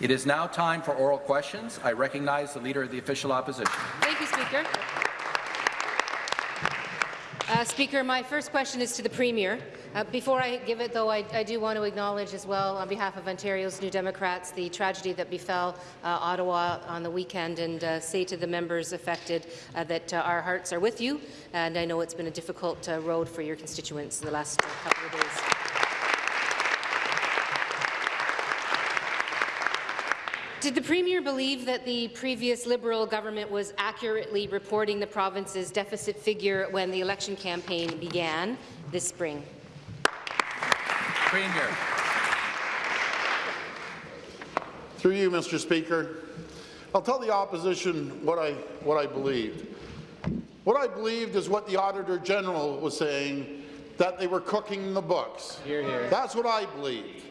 It is now time for oral questions. I recognize the Leader of the Official Opposition. Thank you, Speaker. Uh, Speaker, my first question is to the Premier. Uh, before I give it, though, I, I, do want to acknowledge as well, on behalf of Ontario's New Democrats, the tragedy that befell uh, Ottawa on the weekend, and uh, say to the members affected uh, that uh, our hearts are with you, and I know it's been a difficult road for your constituents in the last couple of days. Did the Premier believe that the previous Liberal government was accurately reporting the province's deficit figure when the election campaign began this spring? Premier. Through you, Mr. Speaker, I'll tell the opposition what I, what I believed. What I believed is what the Auditor General was saying, that they were cooking the books. Hear, hear. That's what I believed.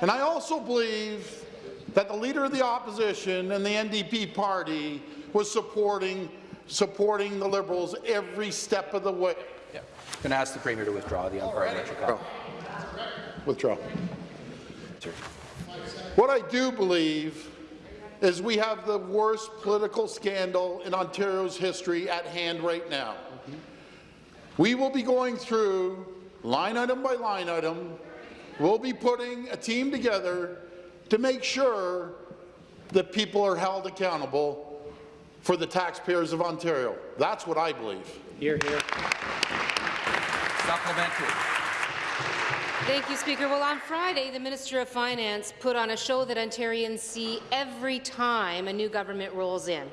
And I also believe that the Leader of the Opposition and the NDP party was supporting, supporting the Liberals every step of the way. Yeah. I'm going to ask the Premier to withdraw the unparliamentary comment. Withdraw. What I do believe is we have the worst political scandal in Ontario's history at hand right now. Mm-hmm. We will be going through line item by line item. We'll be putting a team together to make sure that people are held accountable for the taxpayers of Ontario. That's what I believe. Here, here. Supplementary. Thank you, Speaker. Well, on Friday, the Minister of Finance put on a show that Ontarians see every time a new government rolls in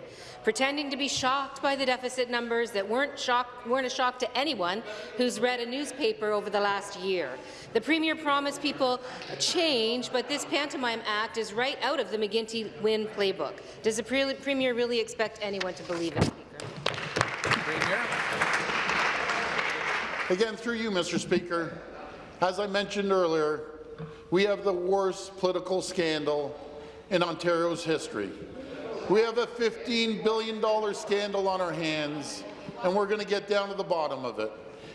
pretending to be shocked by the deficit numbers that weren't, shock, weren't a shock to anyone who's read a newspaper over the last year. The Premier promised people change, but this pantomime act is right out of the McGuinty Wynne playbook. Does the Premier really expect anyone to believe it, Speaker? Again, through you, Mr. Speaker, as I mentioned earlier, we have the worst political scandal in Ontario's history. We have a $15 billion scandal on our hands, and we're going to get down to the bottom of it.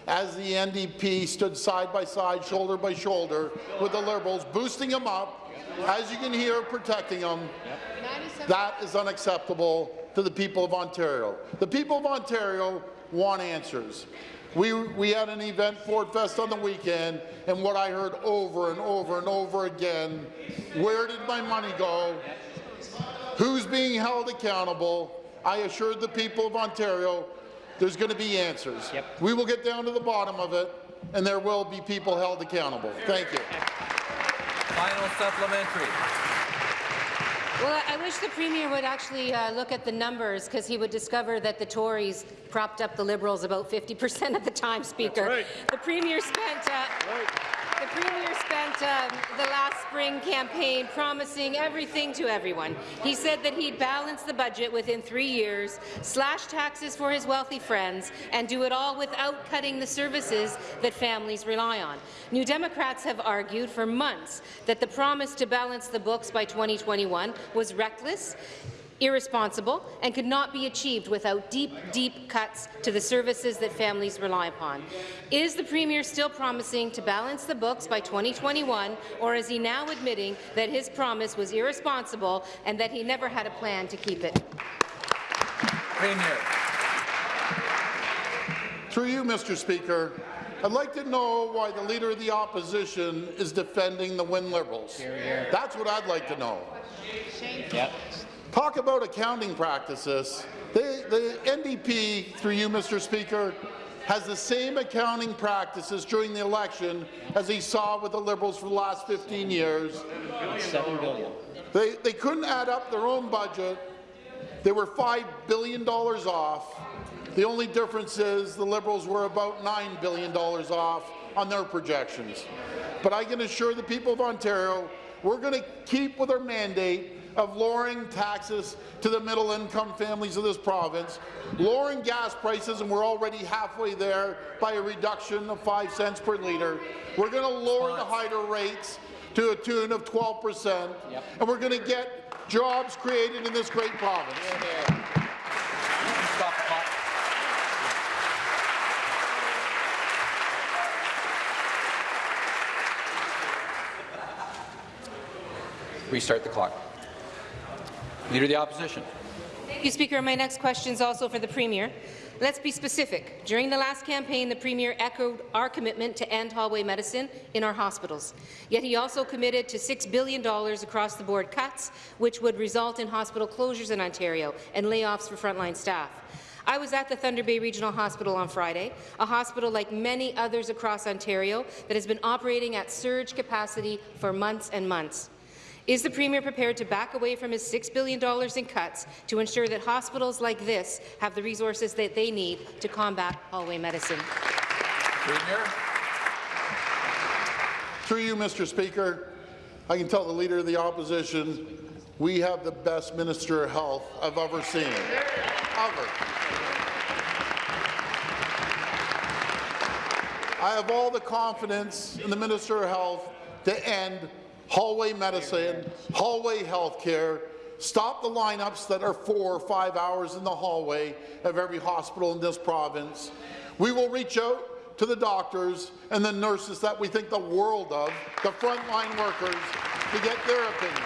As the NDP stood side by side, shoulder by shoulder, with the Liberals, boosting them up, as you can hear, protecting them, that is unacceptable to the people of Ontario. The people of Ontario want answers. We, we had an event, Ford Fest, on the weekend, and what I heard over and over and over again, where did my money go? Who's being held accountable? I assured the people of Ontario there's going to be answers. Yep. We will get down to the bottom of it, and there will be people held accountable. Thank you. Final supplementary. Well, I wish the Premier would actually uh, look at the numbers because he would discover that the Tories propped up the Liberals about 50 percent of the time, Speaker. Right. The Premier spent uh, right. The Premier spent um, the last spring campaign promising everything to everyone. He said that he'd balance the budget within three years, slash taxes for his wealthy friends, and do it all without cutting the services that families rely on. New Democrats have argued for months that the promise to balance the books by 2021 was reckless irresponsible, and could not be achieved without deep, deep cuts to the services that families rely upon. Is the Premier still promising to balance the books by 2021, or is he now admitting that his promise was irresponsible and that he never had a plan to keep it? Premier. Through you, Mr. Speaker, I'd like to know why the Leader of the Opposition is defending the Wynne Liberals. Here, here. That's what I'd like to know. Yep. Talk about accounting practices. The, the NDP, through you, Mr. Speaker, has the same accounting practices during the election as he saw with the Liberals for the last 15 years. Seven billion. They, they couldn't add up their own budget. They were $5 billion off. The only difference is the Liberals were about $9 billion off on their projections. But I can assure the people of Ontario, we're going to keep with our mandate of lowering taxes to the middle-income families of this province, lowering gas prices, and we're already halfway there by a reduction of 5 cents per litre. We're going to lower the hydro rates to a tune of 12 percent, yep. and we're going to get jobs created in this great province. Yeah, yeah. Restart the clock. Leader of the Opposition. Thank you, Speaker. My next question is also for the Premier. Let's be specific. During the last campaign, the Premier echoed our commitment to end hallway medicine in our hospitals. Yet he also committed to $6 billion across-the-board cuts, which would result in hospital closures in Ontario and layoffs for frontline staff. I was at the Thunder Bay Regional Hospital on Friday, a hospital like many others across Ontario that has been operating at surge capacity for months and months. Is the Premier prepared to back away from his $6 billion in cuts to ensure that hospitals like this have the resources that they need to combat hallway medicine? Premier. Through you, Mr. Speaker, I can tell the Leader of the Opposition we have the best Minister of Health I've ever seen. Ever. I have all the confidence in the Minister of Health to end hallway medicine, hallway health care, stop the lineups that are four or five hours in the hallway of every hospital in this province. We will reach out to the doctors and the nurses that we think the world of, the frontline workers, to get their opinion.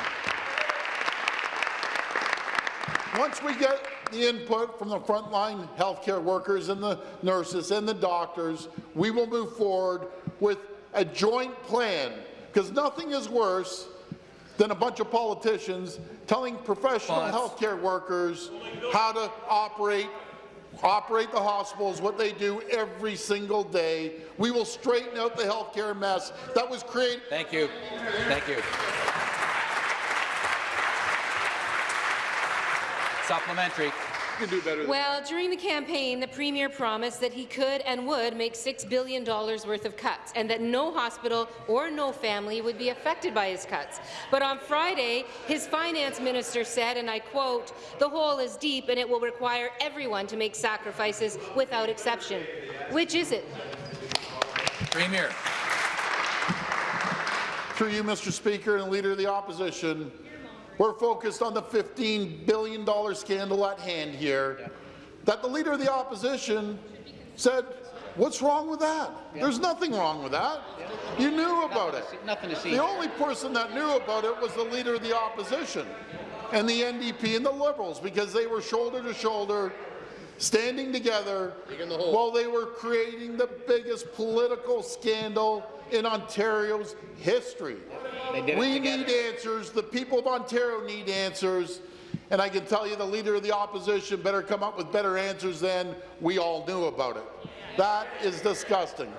Once we get the input from the frontline healthcare workers and the nurses and the doctors, we will move forward with a joint plan because nothing is worse than a bunch of politicians telling professional healthcare workers how to operate operate the hospitals, what they do every single day. We will straighten out the healthcare mess that was created. Thank you. Thank you. Supplementary. Well, during the campaign, the Premier promised that he could and would make $6 billion worth of cuts and that no hospital or no family would be affected by his cuts. But on Friday, his finance minister said, and I quote, the hole is deep and it will require everyone to make sacrifices without exception. Which is it? Premier. Through you, Mr. Speaker and Leader of the Opposition, we're focused on the $15 billion scandal at hand here, that the Leader of the Opposition said, what's wrong with that? There's nothing wrong with that. You knew about it. Nothing to see. The only person that knew about it was the Leader of the Opposition and the NDP and the Liberals, because they were shoulder to shoulder standing together while they were creating the biggest political scandal in Ontario's history. They did it We need answers. The people of Ontario need answers. And I can tell you the Leader of the Opposition better come up with better answers than we all knew about it. That is disgusting.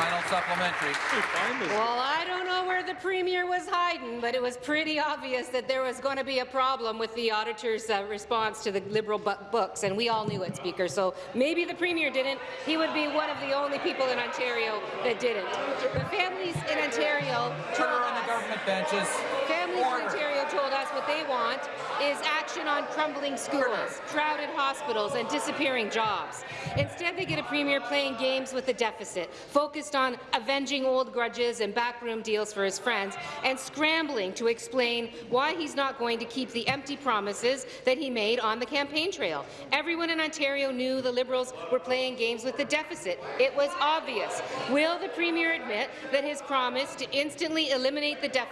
Final supplementary. Well, I don't know where the Premier was hiding, but it was pretty obvious that there was going to be a problem with the auditor's uh, response to the Liberal books, and we all knew it, Speaker. So maybe the Premier didn't. He would be one of the only people in Ontario that didn't. The families in Ontario Order on the benches. Families in Ontario told us what they want is action on crumbling schools, crowded hospitals, and disappearing jobs. Instead, they get a premier playing games with the deficit, focused on avenging old grudges and backroom deals for his friends, and scrambling to explain why he's not going to keep the empty promises that he made on the campaign trail. Everyone in Ontario knew the Liberals were playing games with the deficit. It was obvious. Will the Premier admit that his promise to instantly eliminate the deficit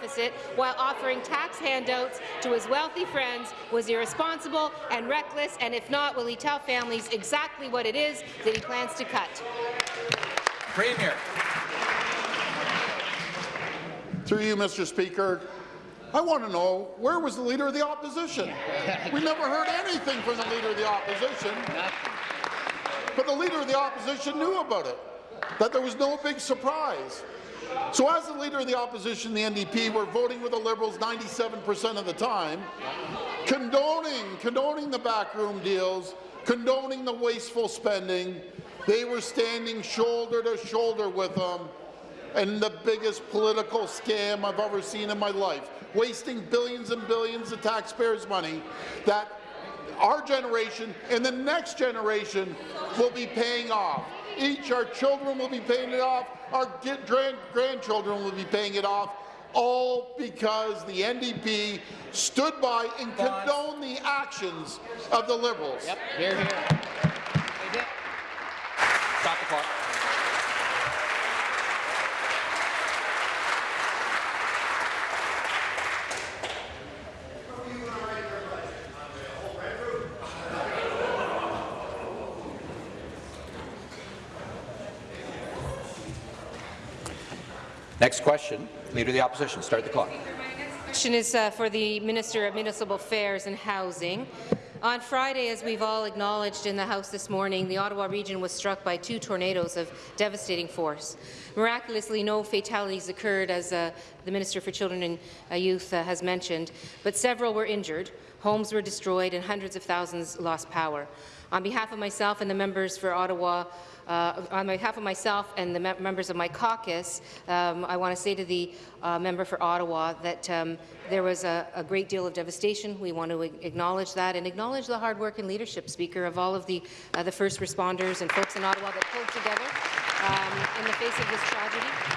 while offering tax handouts to his wealthy friends was irresponsible and reckless, and if not, will he tell families exactly what it is that he plans to cut? Premier. Through you, Mr. Speaker, I want to know, where was the Leader of the Opposition? We never heard anything from the Leader of the Opposition. But the Leader of the Opposition knew about it, that there was no big surprise. So as the Leader of the Opposition, the NDP, we're voting with the Liberals 97% of the time, condoning, condoning the backroom deals, condoning the wasteful spending, they were standing shoulder to shoulder with them and the biggest political scam I've ever seen in my life, wasting billions and billions of taxpayers' money that our generation and the next generation will be paying off. Each, our children will be paying it off, our grand grandchildren will be paying it off, all because the NDP stood by and condoned the actions of the Liberals. Yep, here, here. Stop the clock. Next question, Leader of the Opposition. Start the clock. Question is uh, for the Minister of Municipal Affairs and Housing. On Friday, as we've all acknowledged in the House this morning, the Ottawa region was struck by two tornadoes of devastating force. Miraculously, no fatalities occurred, as uh, the Minister for Children and uh, Youth uh, has mentioned, but several were injured, homes were destroyed, and hundreds of thousands lost power. On behalf of myself and the members for Ottawa uh, on behalf of myself and the members of my caucus, um, I want to say to the uh, member for Ottawa that um, there was a, a, great deal of devastation. We want to acknowledge that and acknowledge the hard work and leadership, Speaker, of all of the, uh, the first responders and folks in Ottawa that pulled together um, in the face of this tragedy.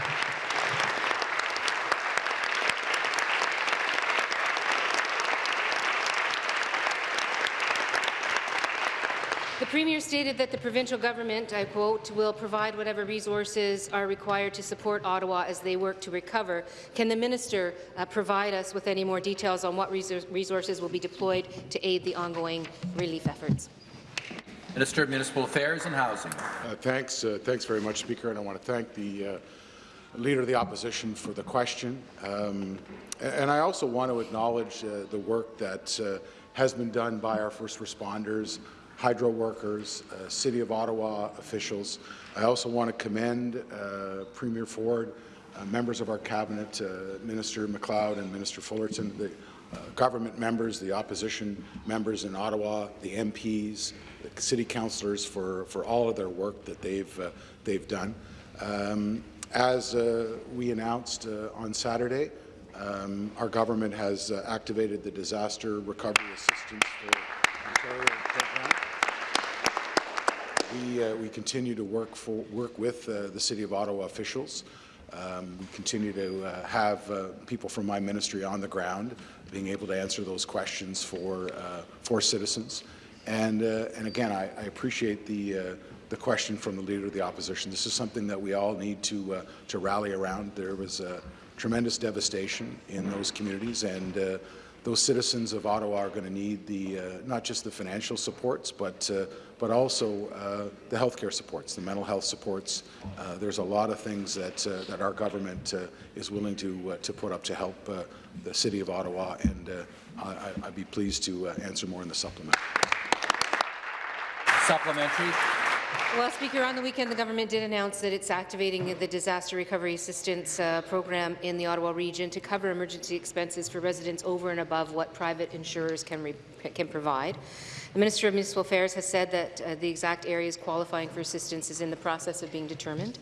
The Premier stated that the provincial government, I quote, will provide whatever resources are required to support Ottawa as they work to recover. Can the minister uh, provide us with any more details on what resources will be deployed to aid the ongoing relief efforts? Minister of Municipal Affairs and Housing. Uh, thanks, uh, thanks very much, Speaker, and I want to thank the uh, Leader of the Opposition for the question. Um, and I also want to acknowledge uh, the work that uh, has been done by our first responders, hydro workers, uh, City of Ottawa officials. I also want to commend uh, Premier Ford, uh, members of our cabinet, uh, Minister MacLeod and Minister Fullerton, the uh, government members, the opposition members in Ottawa, the MPs, the city councillors for, for all of their work that they've, uh, they've done. Um, as we announced on Saturday, um, our government has activated the Disaster Recovery Assistance for Ontario. We, uh, we continue to work, for, work with uh, the City of Ottawa officials. Um, we continue to uh, have uh, people from my ministry on the ground being able to answer those questions for, uh, for citizens. And, uh, and again, I, I appreciate the, the question from the Leader of the Opposition. This is something that we all need to, to rally around. There was tremendous devastation in those communities, and those citizens of Ottawa are going to need the uh, not just the financial supports, but uh, but also uh, the healthcare supports, the mental health supports. Uh, there's a lot of things that uh, that our government uh, is willing to to put up to help the City of Ottawa, and I, would be pleased to answer more in the supplement. Supplementary. Well, Speaker, on the weekend the government did announce that it's activating the Disaster Recovery Assistance uh, Program in the Ottawa region to cover emergency expenses for residents over and above what private insurers can, can provide. The Minister of Municipal Affairs has said that uh, the exact areas qualifying for assistance is in the process of being determined.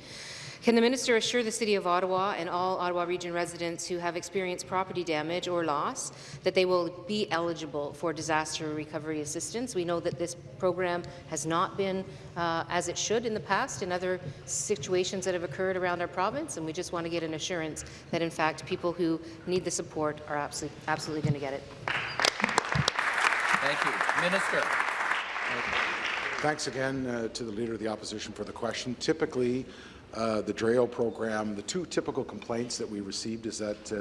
Can the minister assure the City of Ottawa and all Ottawa Region residents who have experienced property damage or loss that they will be eligible for disaster recovery assistance? We know that this program has not been uh, as it should in the past in other situations that have occurred around our province, and we just want to get an assurance that, in fact, people who need the support are absolutely, absolutely going to get it. Thank you. Minister. Thanks again uh, to the Leader of the Opposition for the question. Typically, uh, the DREO program, the two typical complaints that we received is that uh,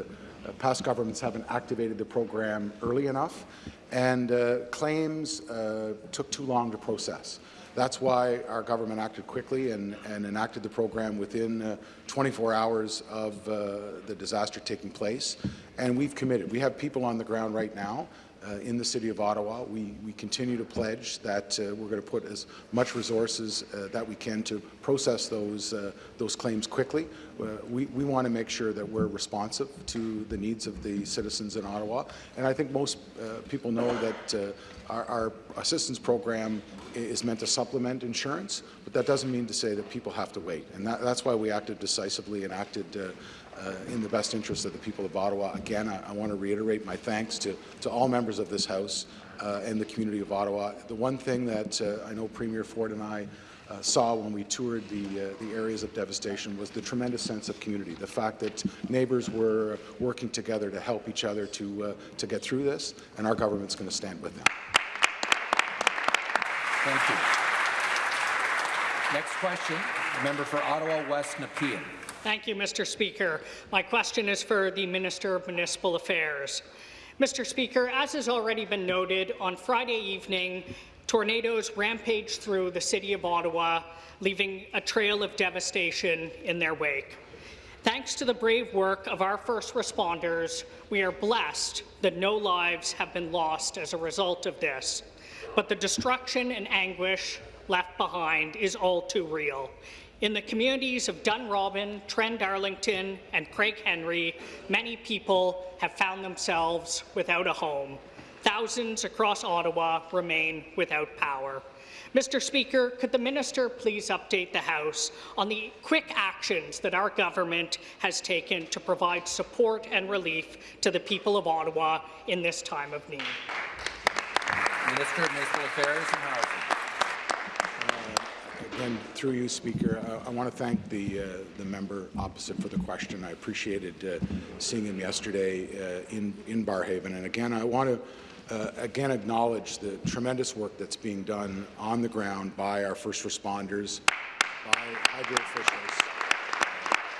uh, past governments haven't activated the program early enough, and uh, claims uh, took too long to process. That's why our government acted quickly and, and enacted the program within uh, 24 hours of the disaster taking place. And we've committed. We have people on the ground right now uh, in the City of Ottawa. We, we continue to pledge that uh, we're going to put as much resources uh, that we can to process those, uh, those claims quickly. Uh, we, we want to make sure that we're responsive to the needs of the citizens in Ottawa. And I think most uh, people know that our, our, assistance program is meant to supplement insurance, but that doesn't mean to say that people have to wait. And that, that's why we acted decisively and acted uh, in the best interest of the people of Ottawa. Again, I, I want to reiterate my thanks to, to all members of this House uh, and the community of Ottawa. The one thing that uh, I know Premier Ford and I uh, saw when we toured the, uh, the areas of devastation was the tremendous sense of community, the fact that neighbours were working together to help each other to, uh, to get through this, and our government's going to stand with them. Thank you. Next question, member for Ottawa West Nepean. Thank you, Mr. Speaker. My question is for the Minister of Municipal Affairs. Mr. Speaker, as has already been noted, on Friday evening, tornadoes rampaged through the City of Ottawa, leaving a trail of devastation in their wake. Thanks to the brave work of our first responders, we are blessed that no lives have been lost as a result of this. But the destruction and anguish left behind is all too real. In the communities of Dunrobin, Trend-Arlington, and Craig Henry, many people have found themselves without a home. Thousands across Ottawa remain without power. Mr. Speaker, could the minister please update the House on the quick actions that our government has taken to provide support and relief to the people of Ottawa in this time of need? Minister of Municipal Affairs and Housing. Again, through you, Speaker, uh, I want to thank the uh, the member opposite for the question. I appreciated uh, seeing him yesterday uh, in in Barrhaven, and again, I want to. Uh, again, acknowledge the tremendous work that's being done on the ground by our first responders, by hydro officials.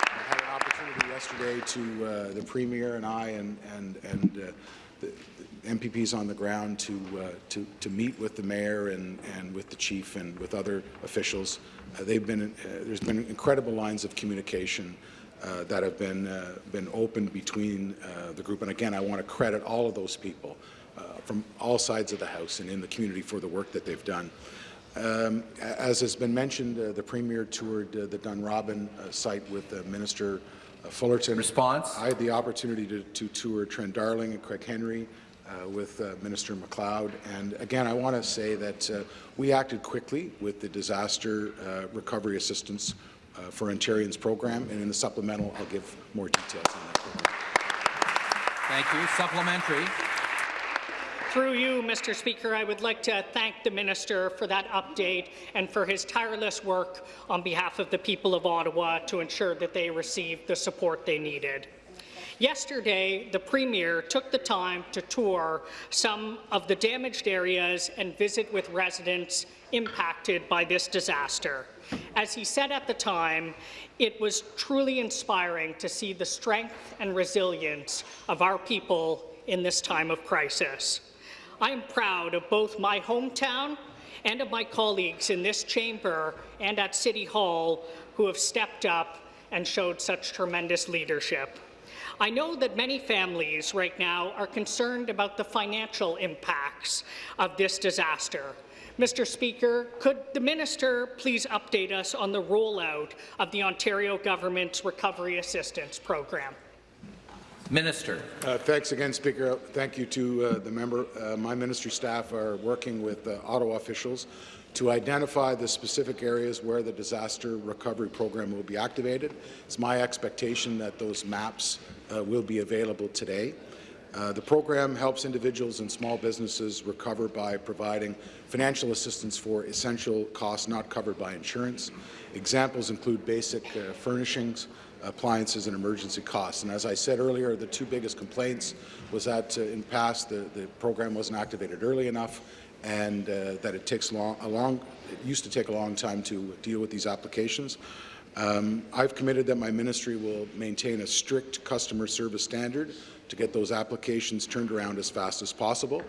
I had an opportunity yesterday to uh, the Premier and I and and and uh, the MPPs on the ground to uh, to to meet with the mayor and and with the chief and with other officials. Uh, they've been uh, there's been incredible lines of communication. Uh, that have been uh, been opened between uh, the group, and again, I want to credit all of those people uh, from all sides of the House and in the community for the work that they've done. Um, as has been mentioned, uh, the Premier toured uh, the Dunrobin uh, site with uh, Minister Fullerton. Response? I had the opportunity to, to tour Trend-Arlington and Craig Henry uh, with uh, Minister MacLeod. And again, I want to say that uh, we acted quickly with the disaster uh, recovery assistance uh, for Ontarians program. And in the supplemental, I'll give more details on that program. Thank you. Supplementary. Through you, Mr. Speaker, I would like to thank the minister for that update and for his tireless work on behalf of the people of Ottawa to ensure that they received the support they needed. Yesterday, the Premier took the time to tour some of the damaged areas and visit with residents impacted by this disaster. As he said at the time, it was truly inspiring to see the strength and resilience of our people in this time of crisis. I am proud of both my hometown and of my colleagues in this chamber and at City Hall who have stepped up and showed such tremendous leadership. I know that many families right now are concerned about the financial impacts of this disaster. Mr. Speaker, could the minister please update us on the rollout of the Ontario government's Recovery Assistance Program? Minister. Uh, thanks again, Speaker. Thank you to uh, the member. Uh, my ministry staff are working with uh, Ottawa officials to identify the specific areas where the disaster recovery program will be activated. It's my expectation that those maps uh, will be available today. Uh, the program helps individuals and small businesses recover by providing financial assistance for essential costs not covered by insurance. Examples include basic uh, furnishings, appliances and emergency costs. And as I said earlier, the two biggest complaints was that uh, in past the, the program wasn't activated early enough and uh, that it takes long, a long, it used to take a long time to deal with these applications. Um, I've committed that my ministry will maintain a strict customer service standard to get those applications turned around as fast as possible.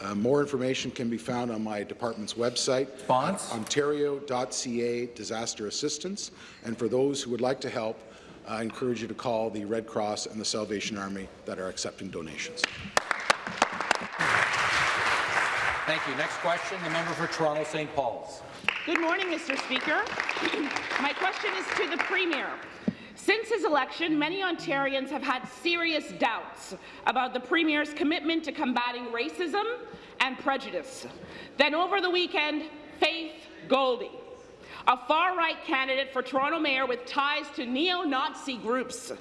Uh, more information can be found on my department's website, ontario.ca disaster assistance. And for those who would like to help, I encourage you to call the Red Cross and the Salvation Army that are accepting donations. Thank you. Next question, the member for Toronto St. Paul's. Good morning, Mr. Speaker. My question is to the Premier. Since his election, many Ontarians have had serious doubts about the Premier's commitment to combating racism and prejudice. Then over the weekend, Faith Goldy, a far-right candidate for Toronto Mayor with ties to neo-Nazi groups,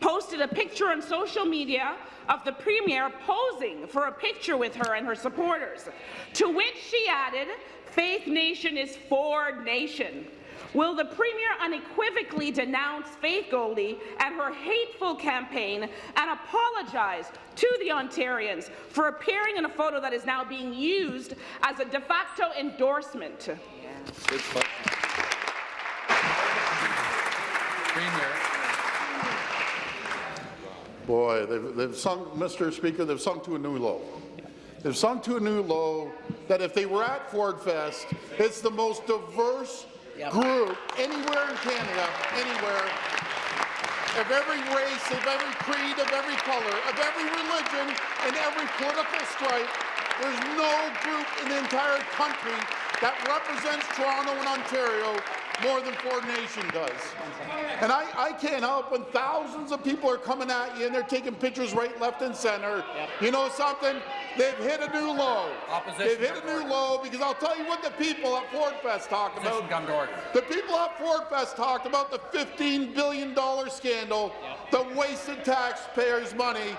posted a picture on social media of the Premier posing for a picture with her and her supporters, to which she added, Faith Nation is for nation. Will the Premier unequivocally denounce Faith Goldy and her hateful campaign and apologize to the Ontarians for appearing in a photo that is now being used as a de facto endorsement? Premier. Boy, they've, they've sunk, Mr. Speaker, they've sunk to a new low. They've sunk to a new low that if they were at Ford Fest, it's the most diverse group anywhere in Canada, anywhere. of every race, of every creed, of every color, of every religion, and every political stripe. There's no group in the entire country that represents Toronto and Ontario more than Ford Nation does. And I, I can't help when thousands of people are coming at you and they're taking pictures right, left, and center. You know something? They've hit a new low. Opposition They've hit a new low because I'll tell you what the people at Ford Fest talk about. come to order. The people at Ford Fest talked about the $15 billion scandal, the wasted taxpayers' money,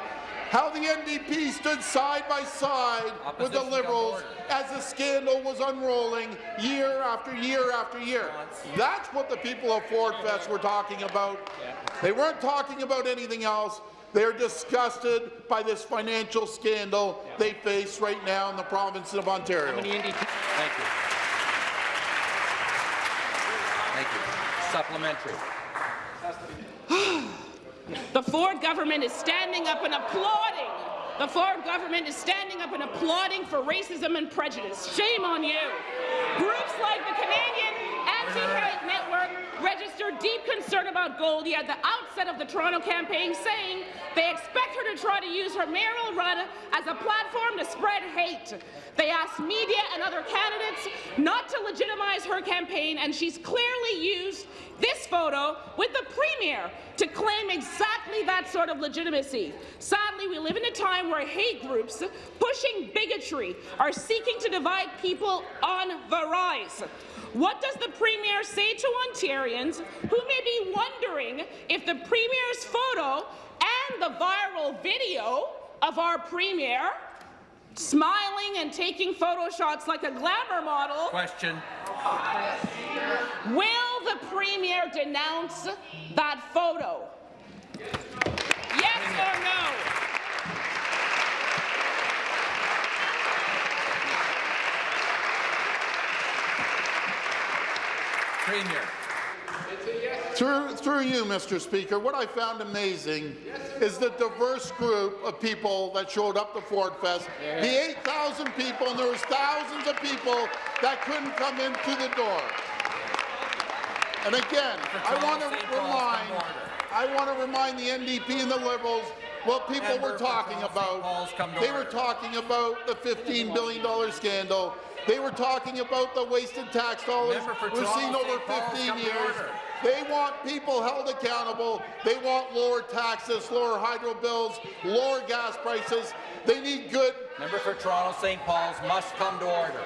how the NDP stood side by side with the Liberals as the scandal was unrolling year after year after year. That's what the people of Ford Fest were talking about. They weren't talking about anything else. They're disgusted by this financial scandal they face right now in the province of Ontario. Thank you. Thank you. Supplementary. The Ford government is standing up and applauding. The Ford government is standing up and applauding for racism and prejudice. Shame on you. Groups like the Canadian Anti-Hate Network registered deep concern about Goldy at the outset of the Toronto campaign, saying they expect her to try to use her mayoral run as a platform to spread hate. They asked media and other candidates not to legitimize her campaign, and she's clearly used this photo with the Premier to claim exactly that sort of legitimacy. Sadly, we live in a time where hate groups pushing bigotry are seeking to divide people on the rise. What does the Premier say to Ontarians who may be wondering if the Premier's photo and the viral video of our Premier smiling and taking photo shots like a glamour model Question. Will the Premier denounce that photo? Yes or no? Premier. Through, through you, Mr. Speaker, what I found amazing is the diverse group of people that showed up to Ford Fest. The 8,000 people, and there was thousands of people that couldn't come into the door. And again, I want to remind, come to order. I want to remind the NDP and the Liberals what people were talking about. Paul's, come to They were talking about the $15 billion scandal. They were talking about the wasted tax dollars received Toronto, over 15 years. They want people held accountable. They want lower taxes, lower hydro bills, lower gas prices. They need good. Member for Toronto St. Paul's must come to order.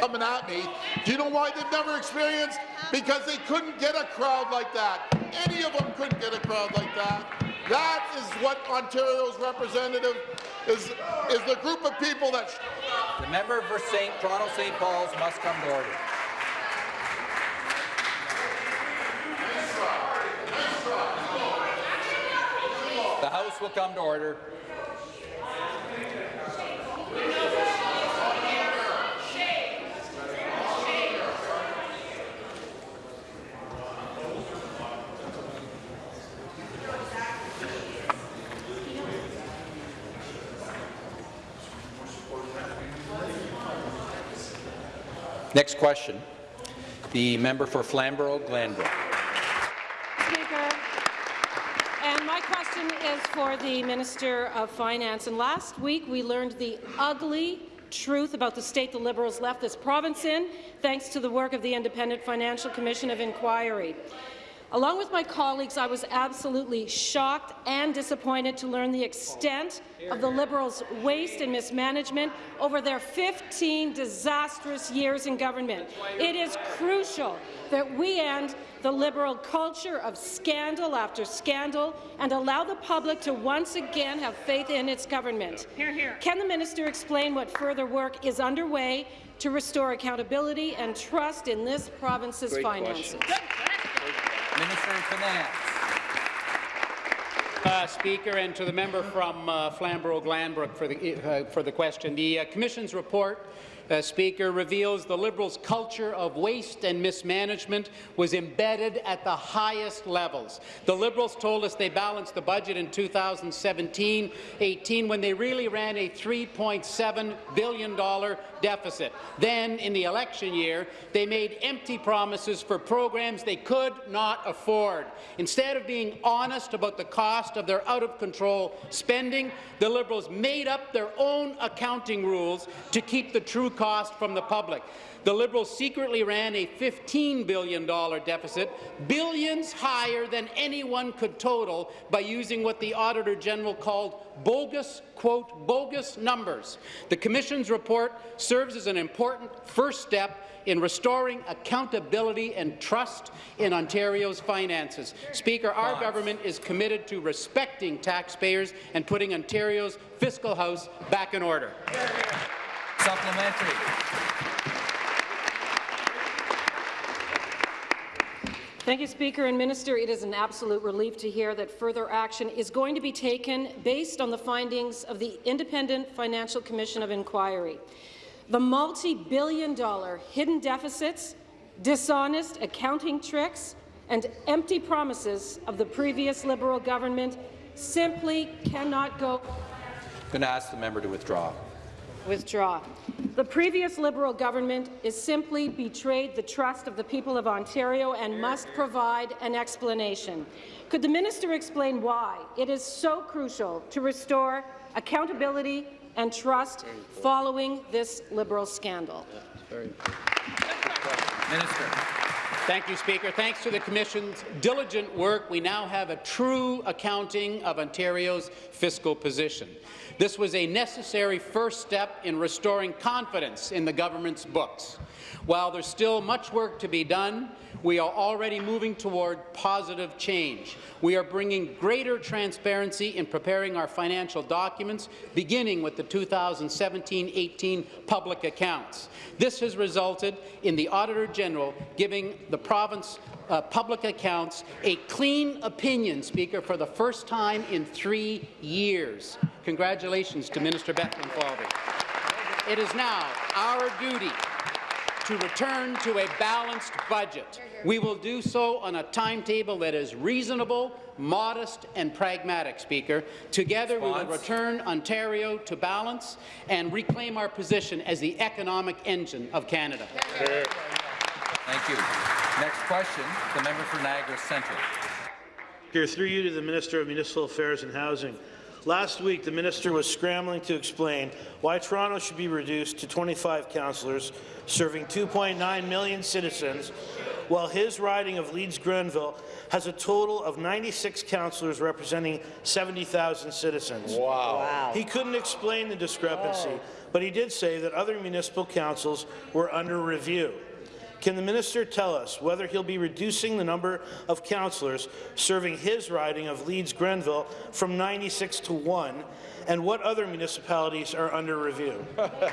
Coming at me. Do you know why they've never experienced? Because they couldn't get a crowd like that. Any of them couldn't get a crowd like that. That is what Ontario's representative is, is the group of people that The member for St. Toronto St. Paul's must come to order. The House will come to order. Next question. The member for Flamborough-Glanbrook. Speaker. And my question is for the Minister of Finance. And last week, we learned the ugly truth about the state the Liberals left this province in, thanks to the work of the Independent Financial Commission of Inquiry. Along with my colleagues, I was absolutely shocked and disappointed to learn the extent of the Liberals' waste and mismanagement over their 15 disastrous years in government. It is crucial that we end the Liberal culture of scandal after scandal and allow the public to once again have faith in its government. Hear, hear. Can the minister explain what further work is underway to restore accountability and trust in this province's finances? Minister of Finance. Uh, Speaker, and to the member from uh, Flamborough-Glanbrook for the, uh, for the question. The uh, Commission's report uh, Speaker, reveals the Liberals' culture of waste and mismanagement was embedded at the highest levels. The Liberals told us they balanced the budget in 2017-18 when they really ran a $3.7 billion deficit. Then, in the election year, they made empty promises for programs they could not afford. Instead of being honest about the cost of their out-of-control spending, the Liberals made up their own accounting rules to keep the true cost from the public. The Liberals secretly ran a $15 billion deficit, billions higher than anyone could total by using what the Auditor General called bogus, quote, bogus numbers. The Commission's report serves as an important first step in restoring accountability and trust in Ontario's finances. Speaker, our government is committed to respecting taxpayers and putting Ontario's fiscal house back in order. Supplementary. Thank you, Speaker and Minister. It is an absolute relief to hear that further action is going to be taken based on the findings of the Independent Financial Commission of Inquiry. The multi-billion dollar hidden deficits, dishonest accounting tricks, and empty promises of the previous Liberal government simply cannot go I'm Going to ask the member to withdraw. Withdraw. The previous Liberal government is simply betrayed the trust of the people of Ontario and must provide an explanation. Could the minister explain why it is so crucial to restore accountability and trust following this Liberal scandal? Minister. Thank you, Speaker. Thanks to the Commission's diligent work, we now have a true accounting of Ontario's fiscal position. This was a necessary first step in restoring confidence in the government's books. While there's still much work to be done, we are already moving toward positive change. We are bringing greater transparency in preparing our financial documents, beginning with the 2017-18 public accounts. This has resulted in the Auditor General giving the province uh, public accounts a clean opinion, Speaker, for the first time in three years. Congratulations to Minister Bethlenfalvy. It is now our duty to return to a balanced budget. We will do so on a timetable that is reasonable, modest and pragmatic, Speaker. Together, we will return Ontario to balance and reclaim our position as the economic engine of Canada. Thank you. Next question, the member for Niagara Centre. Here, through you to the Minister of Municipal Affairs and Housing. Last week, the minister was scrambling to explain why Toronto should be reduced to 25 councillors, serving 2.9 million citizens, while his riding of Leeds-Grenville has a total of 96 councillors representing 70,000 citizens. Wow. He couldn't explain the discrepancy, but he did say that other municipal councils were under review. Can the minister tell us whether he'll be reducing the number of councillors serving his riding of Leeds-Grenville from 96 to 1, and what other municipalities are under review? Minister.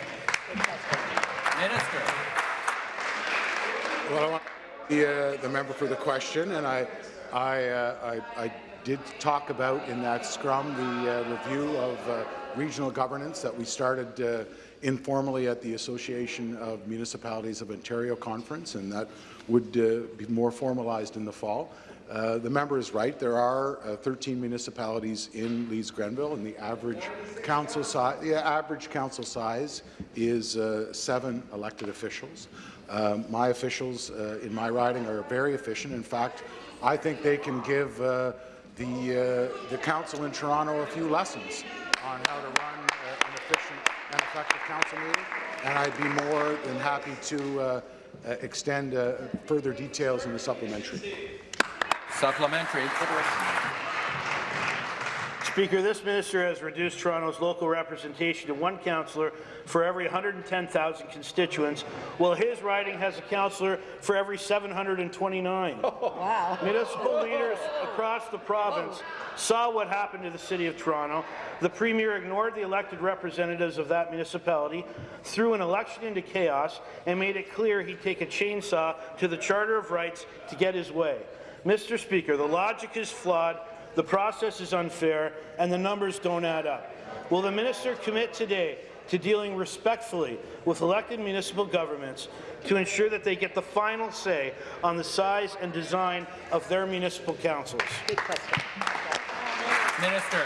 Well, I want the, uh, the member for the question, and I, I, uh, I, I did talk about in that scrum the uh, review of uh, regional governance that we started uh, informally at the Association of Municipalities of Ontario conference, and that would uh, be more formalized in the fall. Uh, the member is right. There are uh, 13 municipalities in Leeds Grenville, and the average council size, the average council size is uh, seven elected officials. Um, my officials uh, in my riding are very efficient. In fact, I think they can give uh, the the council in Toronto a few lessons on how to run uh, an efficient and council meeting, and I'd be more than happy to uh, uh, extend uh, further details in the supplementary. Supplementary. Speaker, this minister has reduced Toronto's local representation to one councillor for every 110,000 constituents, while his riding has a councillor for every 729. Wow. Municipal leaders across the province saw what happened to the City of Toronto. The Premier ignored the elected representatives of that municipality, threw an election into chaos, and made it clear he'd take a chainsaw to the Charter of Rights to get his way. Mr. Speaker, the logic is flawed, the process is unfair, and the numbers don't add up. Will the minister commit today to dealing respectfully with elected municipal governments to ensure that they get the final say on the size and design of their municipal councils. Minister.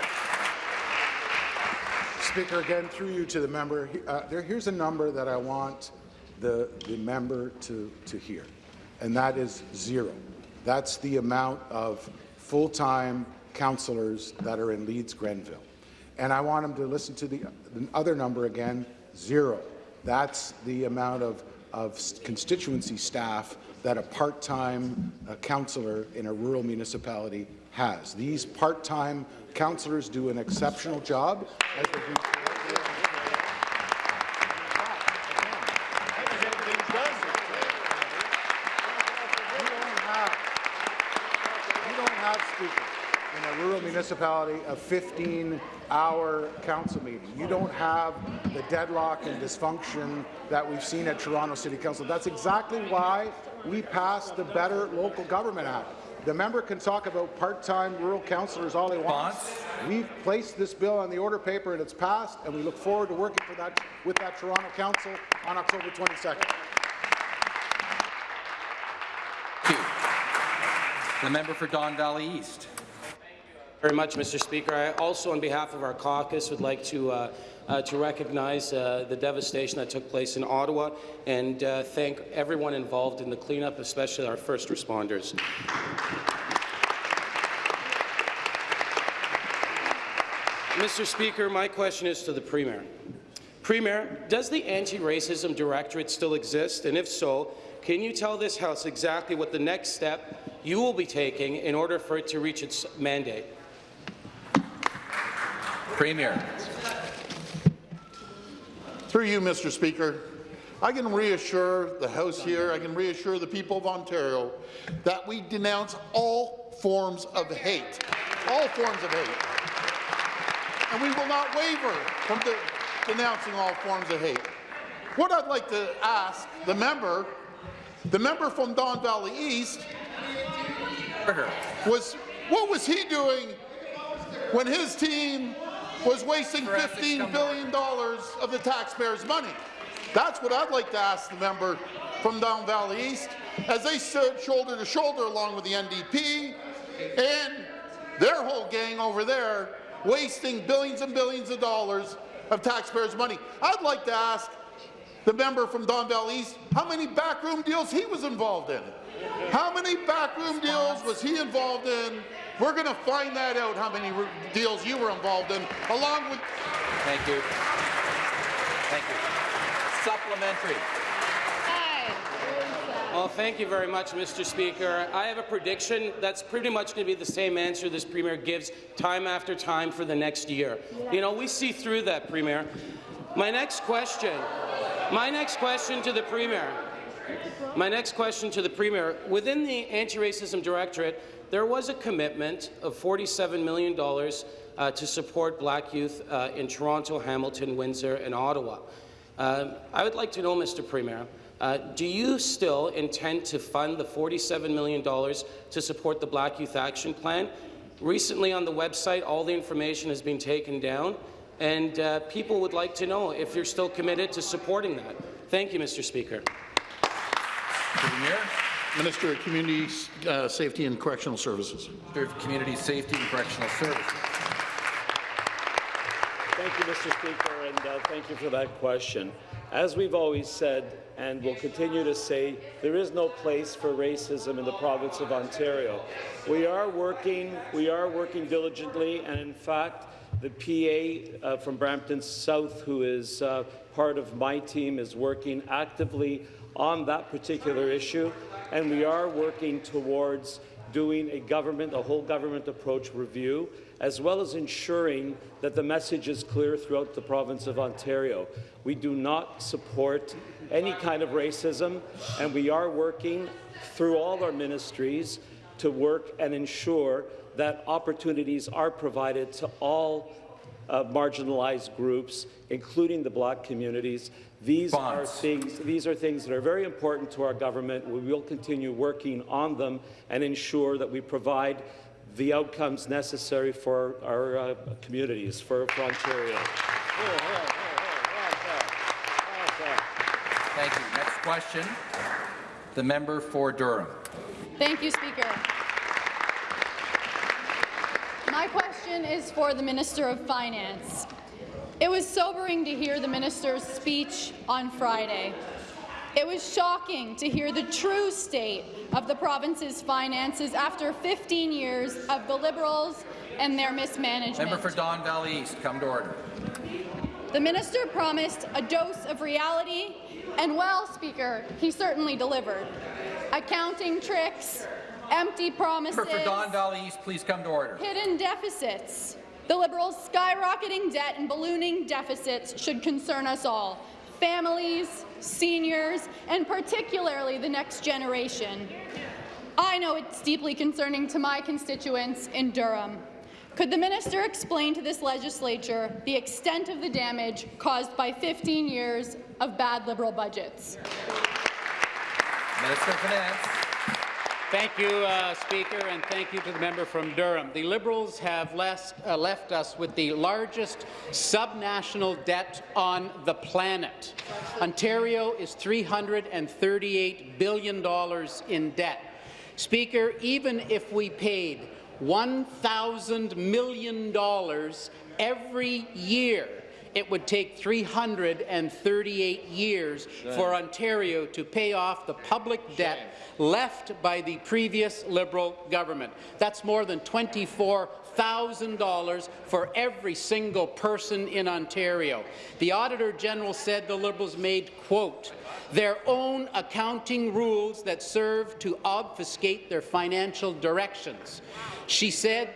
Speaker, again, through you to the member, uh, there, here's a number that I want the, the member to, to hear, and that is zero. That's the amount of full-time councillors that are in Leeds Grenville. And I want them to listen to the, the other number again, zero. That's the amount of, of constituency staff that a part-time uh, councillor in a rural municipality has. These part-time councillors do an exceptional job. as they do- You don't have, you don't have, Speaker, in a rural municipality, a 15-hour council meeting. You don't have the deadlock and dysfunction that we've seen at Toronto City Council. That's exactly why we passed the Better Local Government Act. The member can talk about part-time rural councillors all he wants. We've placed this bill on the order paper and it's passed, and we look forward to working for that, with that Toronto Council on October 22nd. The member for Don Valley East. Very much, Mr. Speaker. I also, on behalf of our caucus, would like to uh, uh, to recognize uh, the devastation that took place in Ottawa and uh, thank everyone involved in the cleanup, especially our first responders. Mr. Speaker, my question is to the Premier. Premier, does the Anti-Racism Directorate still exist? And if so, can you tell this House exactly what the next step you will be taking in order for it to reach its mandate? Premier. Through you, Mr. Speaker, I can reassure the House here, I can reassure the people of Ontario that we denounce all forms of hate, all forms of hate. And we will not waver from de denouncing all forms of hate. What I'd like to ask the member, the member from Don Valley East, was what was he doing when his team was wasting For ethics, $15 come billion dollars of the taxpayers' money? That's what I'd like to ask the member from Don Valley East, as they stood shoulder to shoulder along with the NDP and their whole gang over there, wasting billions and billions of dollars of taxpayers' money. I'd like to ask the member from Don Valley East how many backroom deals he was involved in. How many backroom deals was he involved in? We're going to find that out, how many deals you were involved in, along with Thank you. Thank you. Supplementary. Well, thank you very much, Mr. Speaker. I have a prediction that's pretty much going to be the same answer this Premier gives time after time for the next year. You know, we see through that, Premier. My next question, my next question to the Premier, my next question to the Premier, within the Anti-Racism Directorate, there was a commitment of $47 million uh, to support black youth uh, in Toronto, Hamilton, Windsor, and Ottawa. Um, I would like to know, Mr. Premier, uh, do you still intend to fund the $47 million to support the Black Youth Action Plan? Recently on the website, all the information has been taken down, and uh, people would like to know if you're still committed to supporting that. Thank you, Mr. Speaker. Premier. Minister of Community uh, Safety and Correctional Services. Minister of Community Safety and Correctional Services. Thank you, Mr. Speaker, and uh, thank you for that question. As we've always said, and will continue to say, there is no place for racism in the province of Ontario. We are working, we are working diligently, and in fact, the PA uh, from Brampton South, who is uh, part of my team, is working actively on that particular issue, and we are working towards doing a government, a whole government approach review, as well as ensuring that the message is clear throughout the province of Ontario. We do not support any kind of racism, and we are working through all our ministries to work and ensure that opportunities are provided to all uh, marginalized groups, including the black communities. These are things. These are things that are very important to our government. We will continue working on them and ensure that we provide the outcomes necessary for our uh, communities, for, for Ontario. Thank you. Next question, the member for Durham. Thank you, Speaker. My question is for the Minister of Finance. It was sobering to hear the minister's speech on Friday. It was shocking to hear the true state of the province's finances after 15 years of the Liberals and their mismanagement. Member for Don Valley East, come to order. The minister promised a dose of reality, and well, Speaker, he certainly delivered. Accounting tricks, empty promises, Member for Don Valley East, please come to order. hidden deficits. The Liberals' skyrocketing debt and ballooning deficits should concern us all, families, seniors, and particularly the next generation. I know it's deeply concerning to my constituents in Durham. Could the minister explain to this legislature the extent of the damage caused by 15 years of bad Liberal budgets? Minister of Finance. Thank you, uh, Speaker, and thank you to the member from Durham. The Liberals have left, uh, left us with the largest subnational debt on the planet. Ontario is $338 billion in debt. Speaker, even if we paid $1,000 million every year, it would take 338 years for Ontario to pay off the public debt left by the previous Liberal government. That's more than $24,000 for every single person in Ontario. The Auditor General said the Liberals made, quote, their own accounting rules that serve to obfuscate their financial directions. She said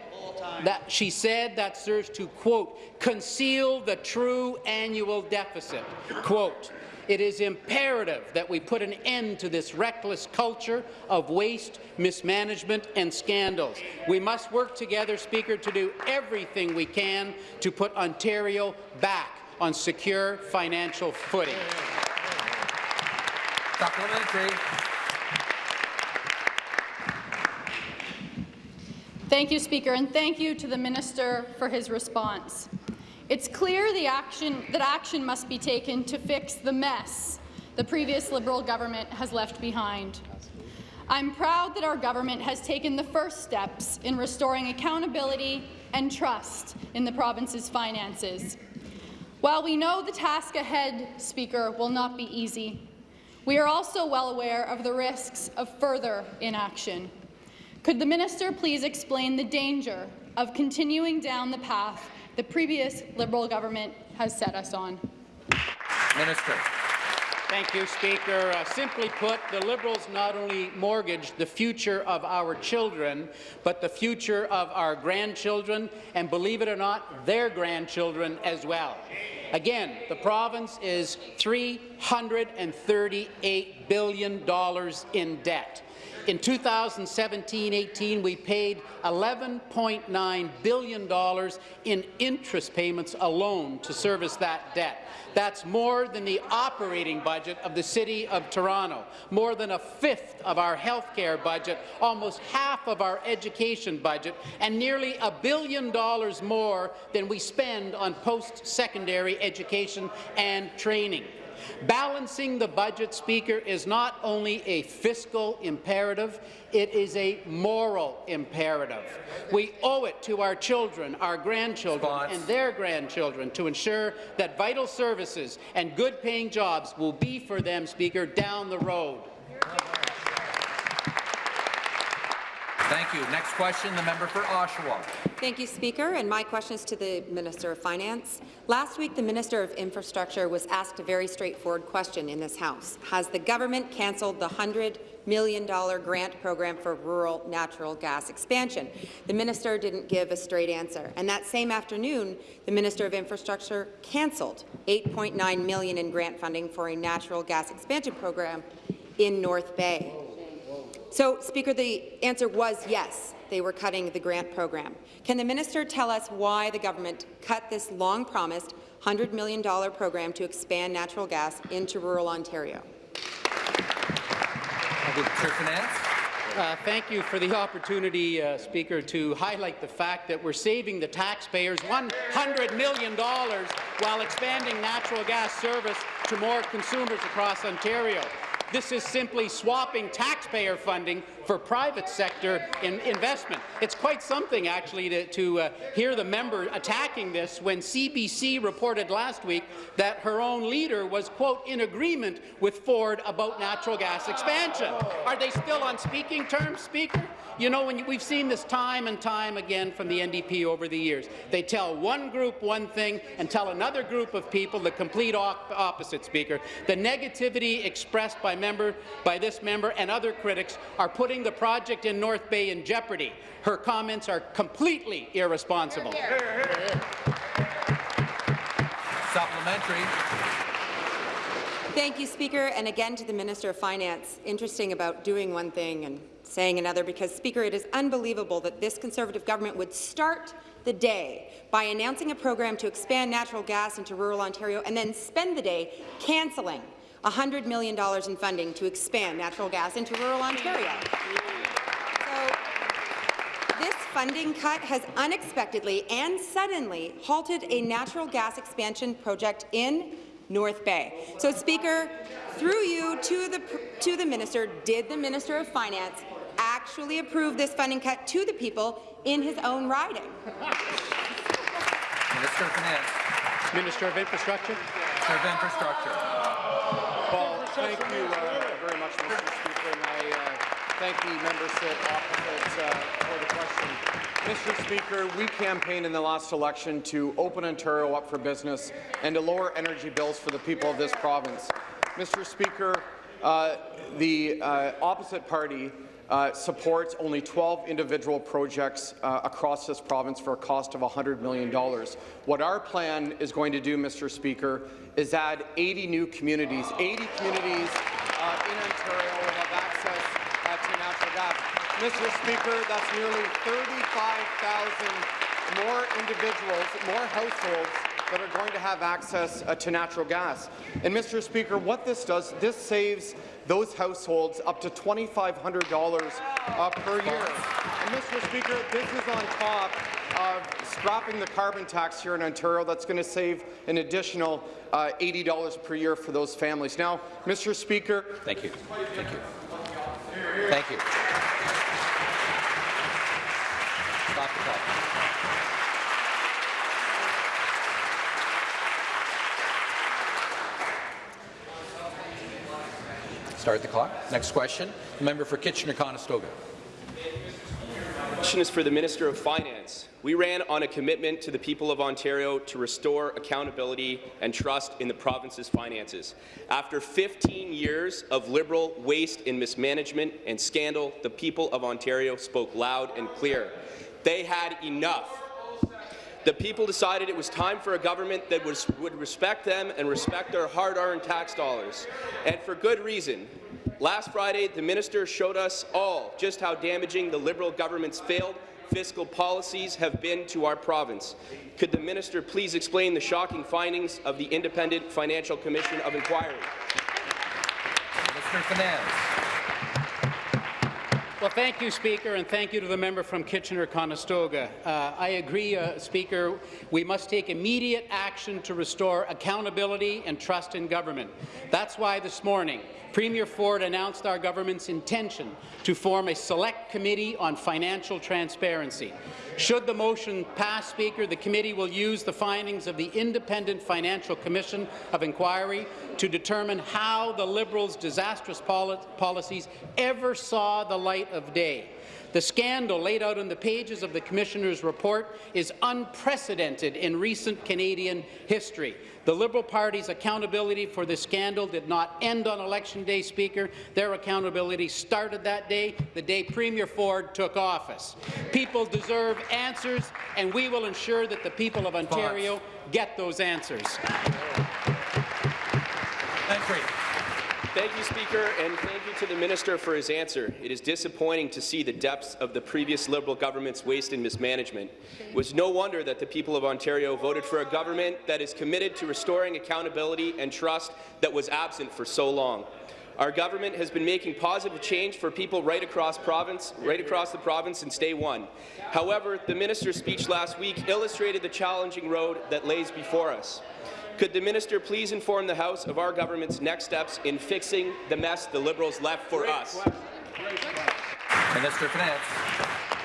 that she said that serves to, quote, conceal the true annual deficit. Quote, it is imperative that we put an end to this reckless culture of waste, mismanagement and scandals. We must work together, Speaker, to do everything we can to put Ontario back on secure financial footing. Thank you, Speaker, and thank you to the minister for his response. It's clear action, that action must be taken to fix the mess the previous Liberal government has left behind. I'm proud that our government has taken the first steps in restoring accountability and trust in the province's finances. While we know the task ahead, Speaker, will not be easy, we are also well aware of the risks of further inaction. Could the minister please explain the danger of continuing down the path the previous Liberal government has set us on? Minister. Thank you, Speaker. Uh, simply put, the Liberals not only mortgaged the future of our children, but the future of our grandchildren, and believe it or not, their grandchildren as well. Again, the province is $338 billion in debt. In 2017-18, we paid $11.9 billion in interest payments alone to service that debt. That's more than the operating budget of the City of Toronto, more than a fifth of our health care budget, almost half of our education budget, and nearly a billion dollars more than we spend on post-secondary education and training. Balancing the budget, Speaker, is not only a fiscal imperative, it is a moral imperative. We owe it to our children, our grandchildren, and their grandchildren to ensure that vital services and good-paying jobs will be for them, Speaker, down the road. Thank you. Next question, the member for Oshawa. Thank you, Speaker. And my question is to the Minister of Finance. Last week, the Minister of Infrastructure was asked a very straightforward question in this House. Has the government cancelled the $100 million grant program for rural natural gas expansion? The minister didn't give a straight answer. And that same afternoon, the Minister of Infrastructure cancelled 8.9 million in grant funding for a natural gas expansion program in North Bay. So, Speaker, the answer was yes, they were cutting the grant program. Can the minister tell us why the government cut this long-promised $100 million program to expand natural gas into rural Ontario? Minister of Finance. Uh, thank you for the opportunity, uh, Speaker, to highlight the fact that we're saving the taxpayers $100 million while expanding natural gas service to more consumers across Ontario. This is simply swapping taxpayer funding for private sector in investment. It's quite something, actually, to, to uh, hear the member attacking this when CBC reported last week that her own leader was, quote, in agreement with Ford about natural gas expansion. Are they still on speaking terms, Speaker? You know, when you, we've seen this time and time again from the NDP over the years. They tell one group one thing and tell another group of people the complete op opposite, Speaker. The negativity expressed by, member, by this member and other critics are putting the project in North Bay in jeopardy. Her comments are completely irresponsible. Supplementary. Thank you, Speaker, and again to the Minister of Finance. Interesting about doing one thing and saying another, because, Speaker, it is unbelievable that this Conservative government would start the day by announcing a program to expand natural gas into rural Ontario and then spend the day cancelling $100 million in funding to expand natural gas into rural Ontario. So, this funding cut has unexpectedly and suddenly halted a natural gas expansion project in North Bay. So, Speaker, through you to the, to the minister, did the Minister of Finance actually approve this funding cut to the people in his own riding? Minister of Finance. Minister of Infrastructure. Minister of Infrastructure. Well, thank you uh, very much, Mr. Speaker, and I thank the members opposite uh, for the question. Mr. Speaker, we campaigned in the last election to open Ontario up for business and to lower energy bills for the people of this province. Mr. Speaker, uh, the uh, opposite party uh, supports only 12 individual projects uh, across this province for a cost of $100 million. What our plan is going to do, Mr. Speaker, is add 80 new communities. 80 communities uh, in Ontario will have access uh, to natural gas. Mr. Speaker, that's nearly 35,000 more individuals, more households that are going to have access uh, to natural gas. And Mr. Speaker, what this does, this saves those households up to $2,500 uh, per year. And Mr. Speaker, this is on top of scrapping the carbon tax here in Ontario. That's going to save an additional uh, $80 per year for those families. Now, Mr. Speaker. Thank you. Thank you. Thank you. Stop the clock. Start the clock. Next question. The member for Kitchener-Conestoga. question is for the Minister of Finance. We ran on a commitment to the people of Ontario to restore accountability and trust in the province's finances. After 15 years of Liberal waste and mismanagement and scandal, the people of Ontario spoke loud and clear. They had enough. The people decided it was time for a government that was, would respect them and respect their hard-earned tax dollars, and for good reason. Last Friday, the minister showed us all just how damaging the Liberal government's failed fiscal policies have been to our province. Could the minister please explain the shocking findings of the Independent Financial Commission of Inquiry? Minister Finance. Well, thank you, Speaker, and thank you to the member from Kitchener-Conestoga. Uh, I agree, uh, Speaker, we must take immediate action to restore accountability and trust in government. That's why this morning, Premier Ford announced our government's intention to form a select committee on financial transparency. Should the motion pass, Speaker, the committee will use the findings of the Independent Financial Commission of Inquiry to determine how the Liberals' disastrous policies ever saw the light of day. The scandal laid out in the pages of the Commissioner's report is unprecedented in recent Canadian history. The Liberal Party's accountability for the scandal did not end on Election Day, Speaker. Their accountability started that day, the day Premier Ford took office. People deserve answers, and we will ensure that the people of Ontario get those answers. Thank you, Speaker, and thank you to the Minister for his answer. It is disappointing to see the depths of the previous Liberal government's waste and mismanagement. It was no wonder that the people of Ontario voted for a government that is committed to restoring accountability and trust that was absent for so long. Our government has been making positive change for people right across province, right across the province since day one. However, the minister's speech last week illustrated the challenging road that lays before us. Could the minister please inform the House of our government's next steps in fixing the mess the Liberals left for us? Minister of Finance.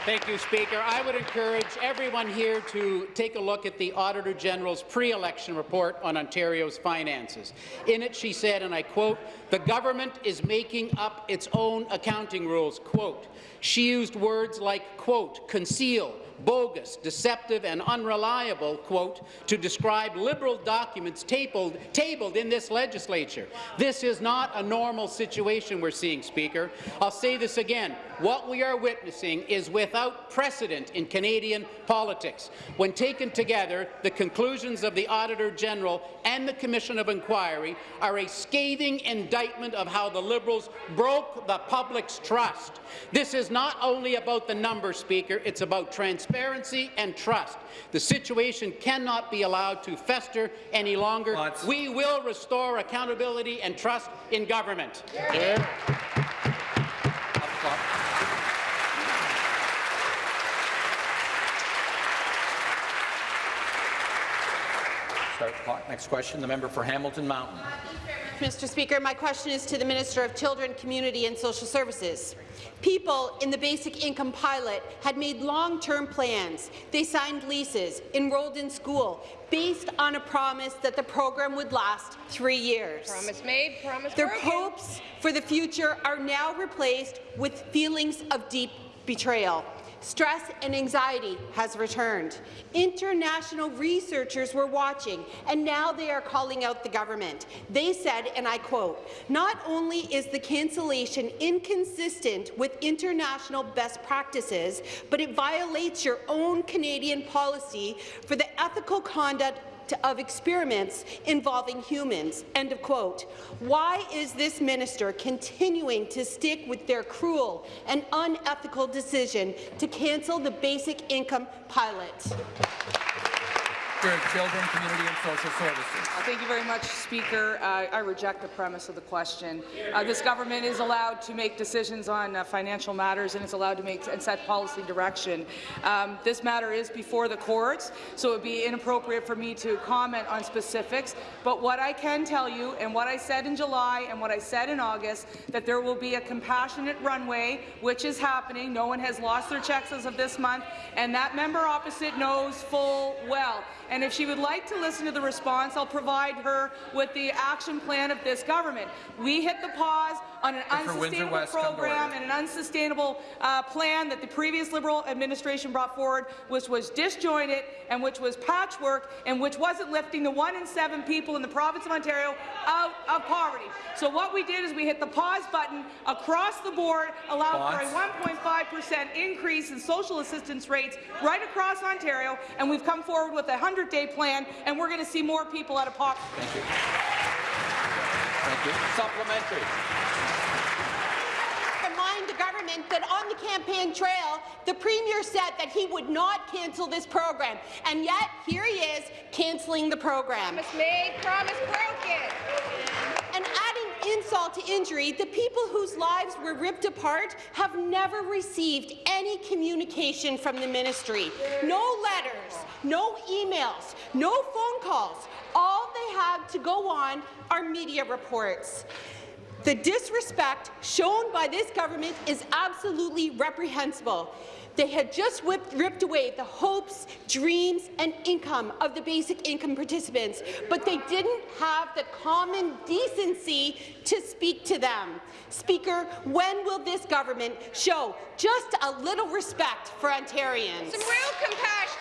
Thank you, Speaker. I would encourage everyone here to take a look at the Auditor General's pre-election report on Ontario's finances. In it, she said, and I quote, the government is making up its own accounting rules, quote. She used words like, quote, conceal, bogus, deceptive and unreliable, quote, to describe Liberal documents tabled, tabled in this legislature. This is not a normal situation we're seeing, Speaker. I'll say this again. What we are witnessing is without precedent in Canadian politics. When taken together, the conclusions of the Auditor General and the Commission of Inquiry are a scathing indictment of how the Liberals broke the public's trust. This is not only about the numbers, Speaker, it's about transparency and trust. The situation cannot be allowed to fester any longer. We will restore accountability and trust in government. Yeah. Start clock. Next question, the member for Hamilton Mountain. Mr. Speaker, my question is to the Minister of Children, Community and Social Services. People in the basic income pilot had made long-term plans. They signed leases, enrolled in school, based on a promise that the program would last three years. Promise made, promise Their broken. hopes for the future are now replaced with feelings of deep betrayal. Stress and anxiety has returned. International researchers were watching, and now they are calling out the government. They said, and I quote, not only is the cancellation inconsistent with international best practices, but it violates your own Canadian policy for the ethical conduct of experiments involving humans." End of quote. Why is this minister continuing to stick with their cruel and unethical decision to cancel the basic income pilot? Of Children, Community and Social Services. Uh, thank you very much, Speaker. Uh, I reject the premise of the question. Uh, this government is allowed to make decisions on uh, financial matters and it's allowed to make and set policy direction. Um, this matter is before the courts, so it would be inappropriate for me to comment on specifics. But what I can tell you, and what I said in July and what I said in August, that there will be a compassionate runway, which is happening. No one has lost their checks as of this month, and that member opposite knows full well. And if she would like to listen to the response, I'll provide her with the action plan of this government. We hit the pause on an unsustainable West, program and an unsustainable uh, plan that the previous Liberal administration brought forward, which was disjointed and which was patchwork and which wasn't lifting the one in seven people in the province of Ontario out of poverty. So what we did is we hit the pause button across the board, allowed for a 1.5 percent increase in social assistance rates right across Ontario, and we've come forward with a 100-day plan, and we're going to see more people out of poverty. Thank you. Thank you. Supplementary. Remind the government that on the campaign trail, the Premier said that he would not cancel this program, and yet here he is cancelling the program. Promise made, promise broken. And adding insult to injury, the people whose lives were ripped apart have never received any communication from the ministry. No letters, no emails, no phone calls. All they have to go on are media reports. The disrespect shown by this government is absolutely reprehensible. They had just whipped, ripped away the hopes, dreams and income of the basic income participants, but they didn't have the common decency to speak to them. Speaker, when will this government show just a little respect for Ontarians? Some real compassion.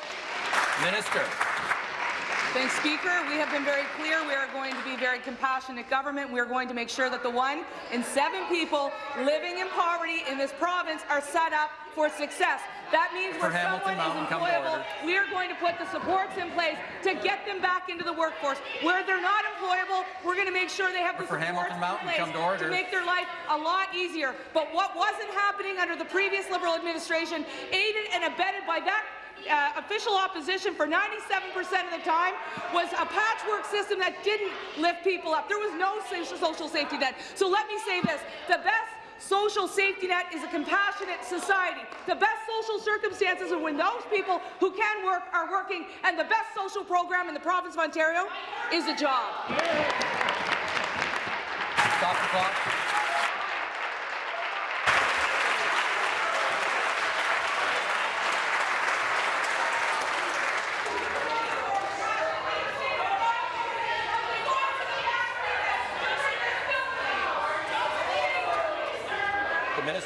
Minister. Thanks, Speaker. We have been very clear. We are going to be very compassionate government. We are going to make sure that the one in seven people living in poverty in this province are set up for success. That means For where Hamilton someone Mountain, is employable, we are going to put the supports in place to get them back into the workforce. Where they're not employable, we're going to make sure they have the For supports Hamilton in Mountain, place come to make their life a lot easier. But what wasn't happening under the previous Liberal administration, aided and abetted by that uh, official opposition for 97% of the time was a patchwork system that didn't lift people up. There was no social social safety net. So let me say this, the best social safety net is a compassionate society. The best social circumstances are when those people who can work are working, and the best social program in the province of Ontario is a job. Stop the clock.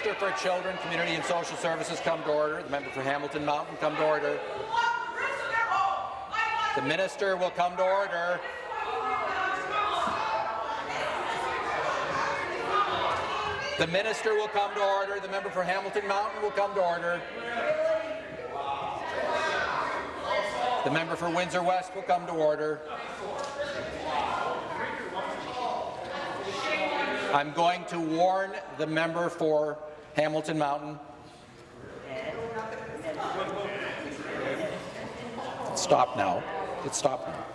Minister for Children, Community and Social Services come to order. The member for Hamilton Mountain come to order. The Minister will come to order. The Minister will come to order. The member for Hamilton Mountain will come to order. The member for Windsor West will come to order. I'm going to warn the member for Hamilton Mountain. Stop now. It's stopped now.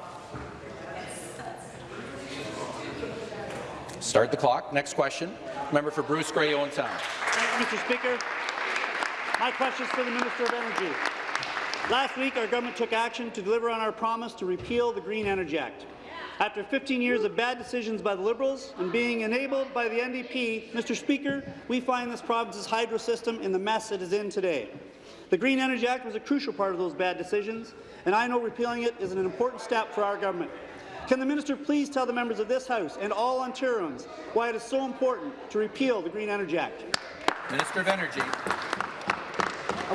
Start the clock. Next question. Member for Bruce Grey, Owen Sound. Thank you, Mr. Speaker. My question is for the Minister of Energy. Last week, our government took action to deliver on our promise to repeal the Green Energy Act. After 15 years of bad decisions by the Liberals and being enabled by the NDP, Mr. Speaker, we find this province's hydro system in the mess it is in today. The Green Energy Act was a crucial part of those bad decisions, and I know repealing it is an important step for our government. Can the minister please tell the members of this House and all Ontarians why it is so important to repeal the Green Energy Act? Minister of Energy.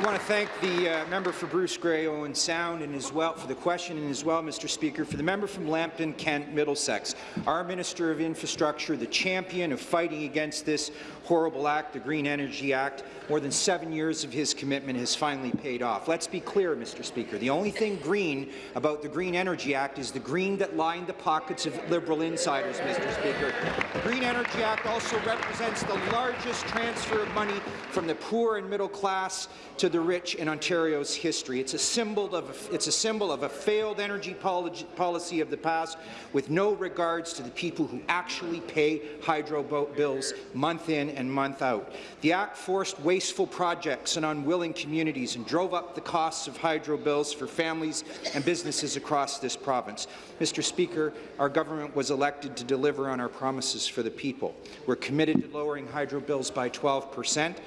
I want to thank the uh, member for Bruce Grey, Owen Sound, and as well for the question, and as well, Mr. Speaker, for the member from Lambton, Kent, Middlesex. Our Minister of Infrastructure, the champion of fighting against this horrible act, the Green Energy Act. More than seven years of his commitment has finally paid off. Let's be clear, Mr. Speaker. The only thing green about the Green Energy Act is the green that lined the pockets of Liberal insiders, Mr. Speaker. The Green Energy Act also represents the largest transfer of money from the poor and middle class to the rich in Ontario's history. It's a symbol of it's a symbol of a failed energy policy of the past, with no regards to the people who actually pay hydro bills month in and month out. The Act forced wasteful projects and unwilling communities and drove up the costs of hydro bills for families and businesses across this province. Mr. Speaker, our government was elected to deliver on our promises for the people. We're committed to lowering hydro bills by 12 percent.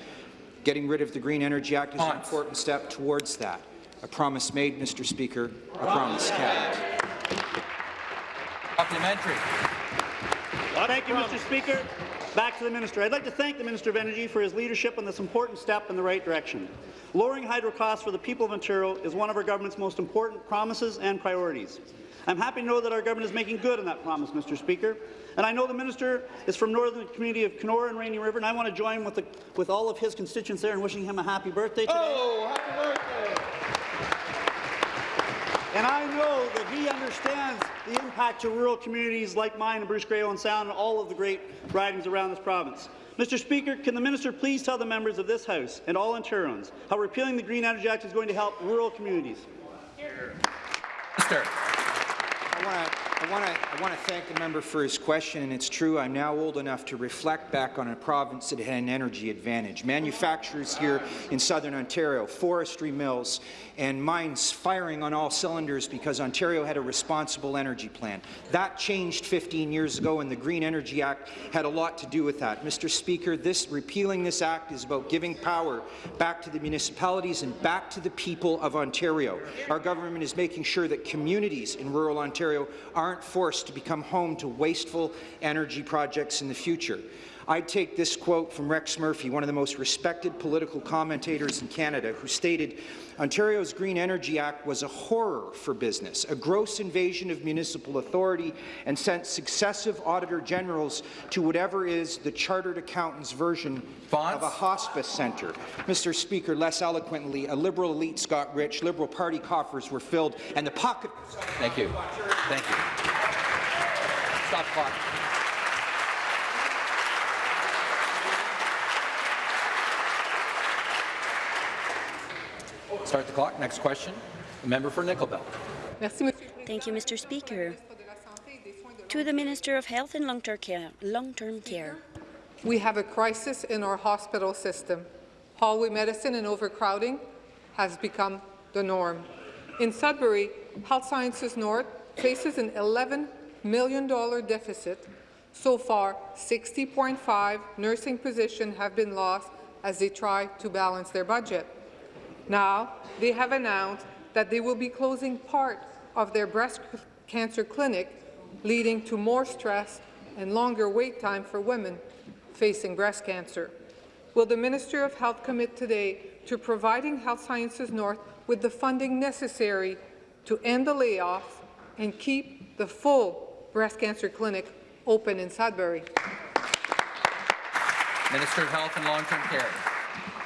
Getting rid of the Green Energy Act is an important step towards that. A promise made, Mr. Speaker, a promise kept. Supplementary. Thank you, Mr. Speaker. Back to the minister. I'd like to thank the Minister of Energy for his leadership on this important step in the right direction. Lowering hydro costs for the people of Ontario is one of our government's most important promises and priorities. I'm happy to know that our government is making good on that promise, Mr. Speaker. And I know the minister is from northern community of Kenora and Rainy River, and I want to join with, the, with all of his constituents there in wishing him a happy birthday today. Oh, happy birthday! And I know that he understands the impact to rural communities like mine and Bruce Grey Owen Sound and all of the great ridings around this province. Mr. Speaker, can the minister please tell the members of this House and all Ontarians how repealing the Green Energy Act is going to help rural communities? Here. Minister. I want to I want, to, thank the member for his question, and it's true, I'm now old enough to reflect back on a province that had an energy advantage. Manufacturers here in southern Ontario, forestry mills, and mines firing on all cylinders because Ontario had a responsible energy plan. That changed 15 years ago, and the Green Energy Act had a lot to do with that. Mr. Speaker, this repealing this act is about giving power back to the municipalities and back to the people of Ontario. Our government is making sure that communities in rural Ontario are aren't forced to become home to wasteful energy projects in the future. I take this quote from Rex Murphy, one of the most respected political commentators in Canada, who stated, Ontario's Green Energy Act was a horror for business, a gross invasion of municipal authority, and sent successive Auditor Generals to whatever is the Chartered Accountant's version Fonts? of a hospice centre. Mr. Speaker, less eloquently, a Liberal elites got rich, Liberal Party coffers were filled, and the pocket... Thank you. Thank you. Stop clock. Start the clock. Next question. The member for Nickel Belt. Thank you, Mr. Speaker. To the Minister of Health and Long-Term Care, Long-Term Care. We have a crisis in our hospital system. Hallway medicine and overcrowding has become the norm. In Sudbury, Health Sciences North faces an $11 million deficit. So far, 60.5 nursing positions have been lost as they try to balance their budget. Now, they have announced that they will be closing part of their breast cancer clinic, leading to more stress and longer wait time for women facing breast cancer. Will the Minister of Health commit today to providing Health Sciences North with the funding necessary to end the layoffs and keep the full breast cancer clinic open in Sudbury? Minister of Health and Long-Term Care.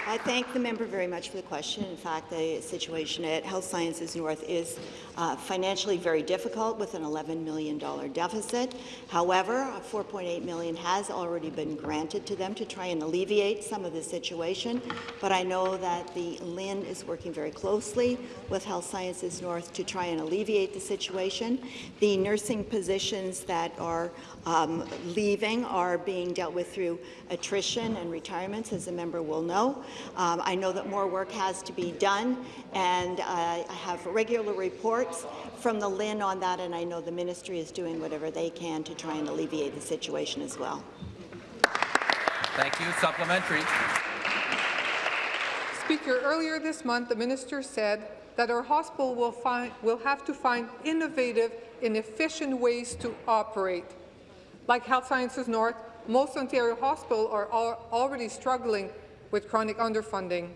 I thank the member very much for the question. In fact, the situation at Health Sciences North is uh, financially very difficult with an $11 million deficit. However, 4.8 million has already been granted to them to try and alleviate some of the situation. But I know that the LHIN is working very closely with Health Sciences North to try and alleviate the situation. The nursing positions that are um, leaving are being dealt with through attrition and retirements, as the member will know. Um, I know that more work has to be done, and uh, I have regular reports from the LHIN on that, and I know the ministry is doing whatever they can to try and alleviate the situation as well. Thank you. Supplementary. Speaker, earlier this month, the minister said that our hospital will, find, will have to find innovative and efficient ways to operate. Like Health Sciences North, most Ontario hospitals are already struggling with chronic underfunding.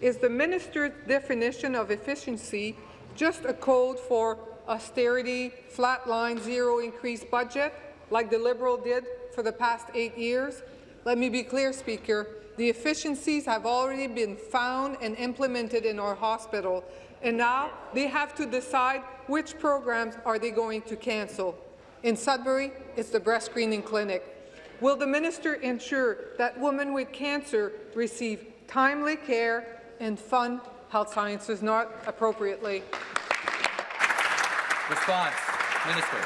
Is the minister's definition of efficiency just a code for austerity, flatline, zero increase budget, like the Liberal did for the past eight years? Let me be clear, Speaker. The efficiencies have already been found and implemented in our hospital, and now they have to decide which programs are they going to cancel. In Sudbury, it's the breast screening clinic. Will the minister ensure that women with cancer receive timely care and fund Health Sciences North appropriately? Response. Minister.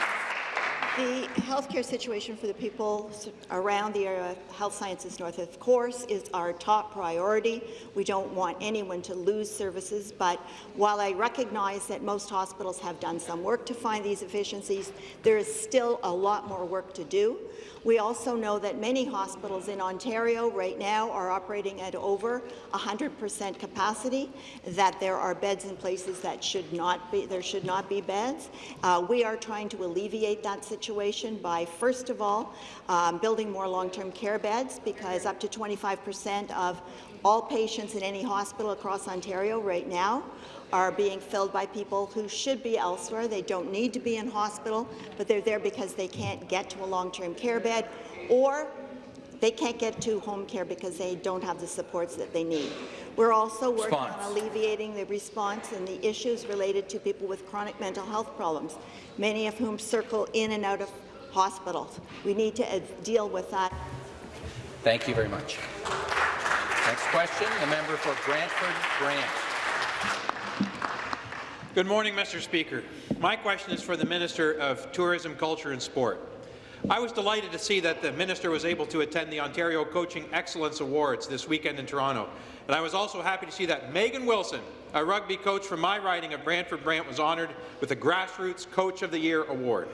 The healthcare situation for the people around the area of Health Sciences North, of course, is our top priority. We don't want anyone to lose services, but while I recognize that most hospitals have done some work to find these efficiencies, there is still a lot more work to do. We also know that many hospitals in Ontario right now are operating at over 100% capacity, that there are beds in places that should not be, there should not be beds. Uh, we are trying to alleviate that situation by, first of all, um, building more long-term care beds, because up to 25% of all patients in any hospital across Ontario right now are being filled by people who should be elsewhere. They don't need to be in hospital, but they're there because they can't get to a long-term care bed or they can't get to home care because they don't have the supports that they need. We're also working response. on alleviating the response and the issues related to people with chronic mental health problems, many of whom circle in and out of hospitals. We need to uh, deal with that. Thank you very much. Next question, the member for Brantford Brant. Good morning, Mr. Speaker. My question is for the Minister of Tourism, Culture and Sport. I was delighted to see that the minister was able to attend the Ontario Coaching Excellence Awards this weekend in Toronto. And I was also happy to see that Megan Wilson, a rugby coach from my riding of Brantford Brant, was honoured with the Grassroots Coach of the Year award.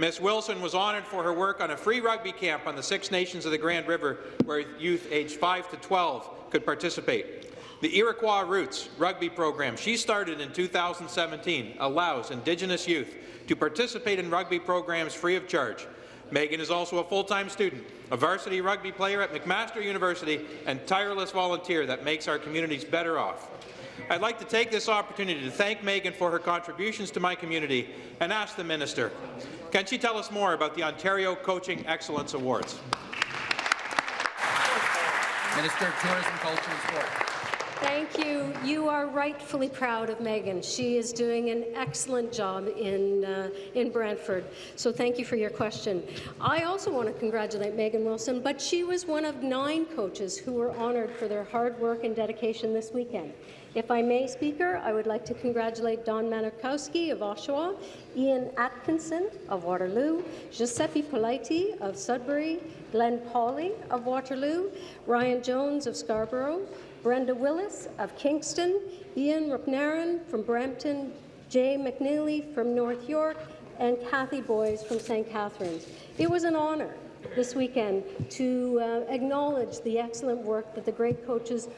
Ms. Wilson was honoured for her work on a free rugby camp on the Six Nations of the Grand River, where youth aged 5 to 12 could participate. The Iroquois Roots rugby program she started in 2017 allows Indigenous youth to participate in rugby programs free of charge. Megan is also a full-time student, a varsity rugby player at McMaster University, and tireless volunteer that makes our communities better off. I'd like to take this opportunity to thank Megan for her contributions to my community and ask the minister, can she tell us more about the Ontario Coaching Excellence Awards? Minister of Tourism, Culture and Sport. Thank you. You are rightfully proud of Megan. She is doing an excellent job in, uh, in Brantford. So thank you for your question. I also want to congratulate Megan Wilson, but she was one of nine coaches who were honoured for their hard work and dedication this weekend. If I may, Speaker, I would like to congratulate Don Manikowski of Oshawa, Ian Atkinson of Waterloo, Giuseppe Politi of Sudbury, Glenn Pawley of Waterloo, Ryan Jones of Scarborough, Brenda Willis of Kingston, Ian Rupnaran from Brampton, Jay McNeely from North York, and Kathy Boys from St. Catharines. It was an honour this weekend to uh, acknowledge the excellent work that the great coaches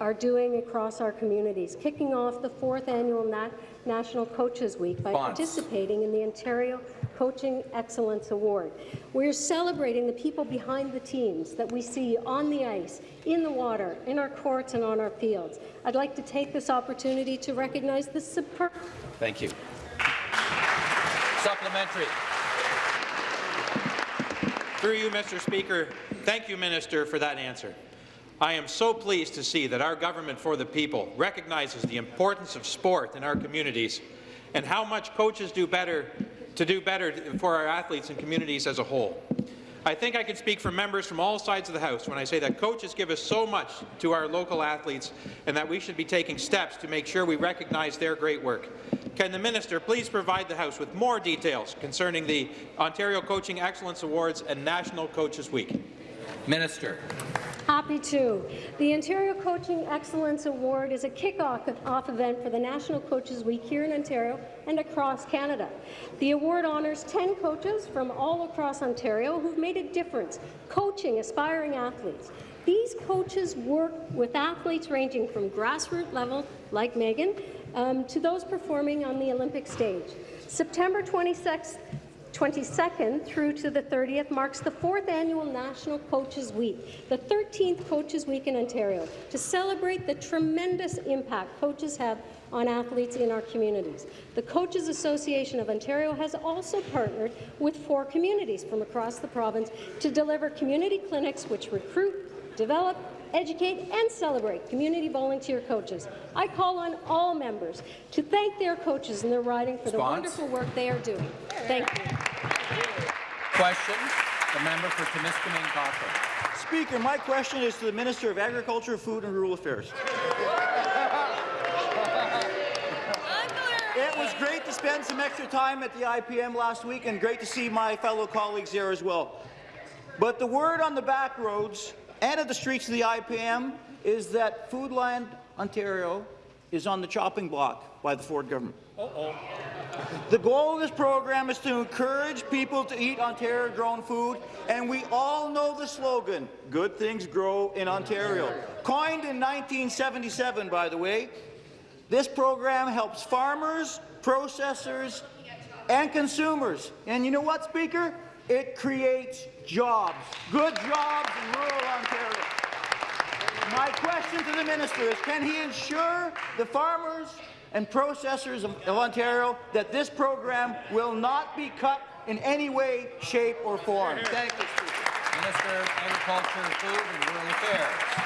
are doing across our communities, kicking off the fourth annual Nat National Coaches Week by Bonds. participating in the Ontario Coaching Excellence Award. We're celebrating the people behind the teams that we see on the ice, in the water, in our courts and on our fields. I'd like to take this opportunity to recognize the superb Thank you. Supplementary. Through you, Mr. Speaker, thank you, Minister, for that answer. I am so pleased to see that our government for the people recognizes the importance of sport in our communities and how much coaches do better to do better for our athletes and communities as a whole. I think I can speak for members from all sides of the House when I say that coaches give us so much to our local athletes and that we should be taking steps to make sure we recognize their great work. Can the minister please provide the House with more details concerning the Ontario Coaching Excellence Awards and National Coaches Week? Minister. Happy to. The Ontario Coaching Excellence Award is a kick-off off event for the National Coaches Week here in Ontario and across Canada. The award honours 10 coaches from all across Ontario who've made a difference coaching aspiring athletes. These coaches work with athletes ranging from grassroots level, like Megan, um, to those performing on the Olympic stage. September 26th 22nd through to the 30th marks the fourth annual National Coaches Week, the 13th Coaches Week in Ontario, to celebrate the tremendous impact coaches have on athletes in our communities. The Coaches Association of Ontario has also partnered with four communities from across the province to deliver community clinics which recruit, develop, educate and celebrate community volunteer coaches. I call on all members to thank their coaches and their riding for the wonderful work they are doing. Thank you. Question. The member for Timiskaming Cochrane. Speaker, my question is to the Minister of Agriculture, Food and Rural Affairs. It was great to spend some extra time at the IPM last week and great to see my fellow colleagues there as well. But the word on the back roads and at the streets of the IPM is that Foodland Ontario is on the chopping block by the Ford government. Uh-oh. The goal of this program is to encourage people to eat Ontario-grown food, and we all know the slogan, good things grow in Ontario. Coined in 1977, by the way, this program helps farmers, processors, and consumers. And you know what, Speaker? It creates jobs, good jobs in rural Ontario. My question to the minister is, can he ensure the farmers and processors of, of Ontario that this program will not be cut in any way, shape, or form? Thank you, Speaker. Minister of Agriculture, Food and Rural Affairs.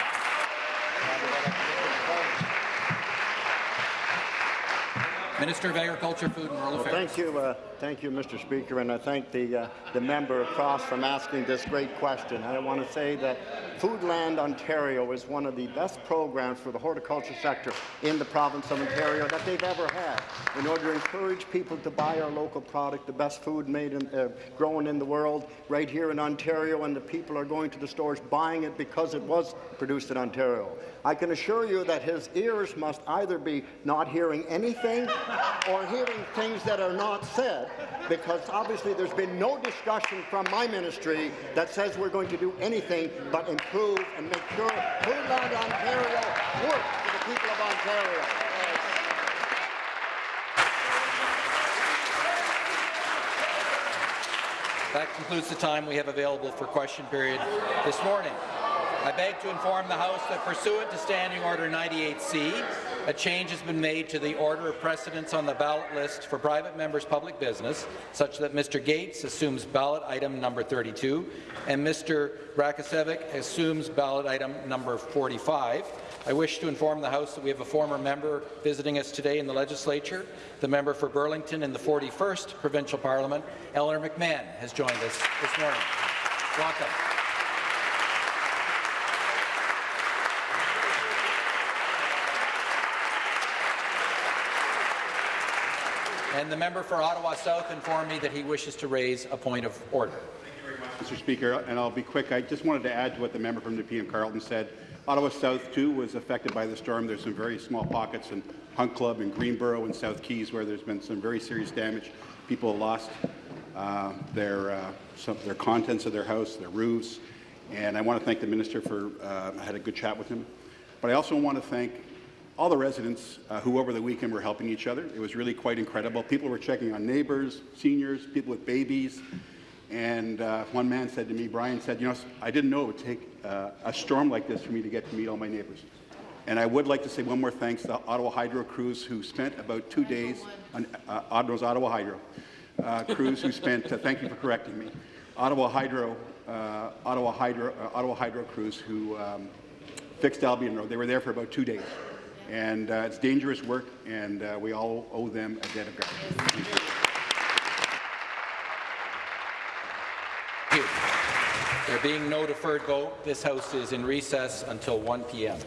Minister of Agriculture, Food and Rural Well, Affairs. thank you, uh, thank you, Mr. Speaker, and I thank the uh, the member across from asking this great question. I want to say that Foodland Ontario is one of the best programs for the horticulture sector in the province of Ontario that they've ever had. In order to encourage people to buy our local product, the best food made and uh, grown in the world, right here in Ontario, and the people are going to the stores buying it because it was produced in Ontario. I can assure you that his ears must either be not hearing anything or hearing things that are not said, because obviously there's been no discussion from my ministry that says we're going to do anything but improve and make sure Foodland Ontario works for the people of Ontario. That concludes the time we have available for question period this morning. I beg to inform the House that pursuant to Standing Order 98C, a change has been made to the order of precedence on the ballot list for private members' public business, such that Mr. Gates assumes ballot item number 32 and Mr. Rakocevic assumes ballot item number 45. I wish to inform the House that we have a former member visiting us today in the legislature. The member for Burlington in the 41st Provincial Parliament, Eleanor McMahon, has joined us this morning. Welcome. And the member for Ottawa South informed me that he wishes to raise a point of order. Thank you very much, Mr. Speaker, and I'll be quick. I just wanted to add to what the member from Nepean Carleton said. Ottawa South, too, was affected by the storm. There's some very small pockets in Hunt Club and Greenboro and South Keys where there's been some very serious damage. People lost uh, their, uh, some, their contents of their house, their roofs, and I want to thank the minister for, uh, I had a good chat with him. But I also want to thank all the residents uh, who over the weekend were helping each other. It was really quite incredible. People were checking on neighbors, seniors, people with babies. And uh, one man said to me, Brian said, you know, I didn't know it would take uh, a storm like this for me to get to meet all my neighbors. And I would like to say one more thanks to Ottawa Hydro crews who spent about two days on uh, Ottawa's Ottawa Hydro uh, crews who spent, uh, thank you for correcting me, Ottawa Hydro, uh, Ottawa Hydro, uh, Ottawa Hydro crews who um, fixed Albion Road. They were there for about two days. And uh, it's dangerous work, and uh, we all owe them a debt of gratitude. Thank you. There being no deferred vote, this House is in recess until 1 p.m.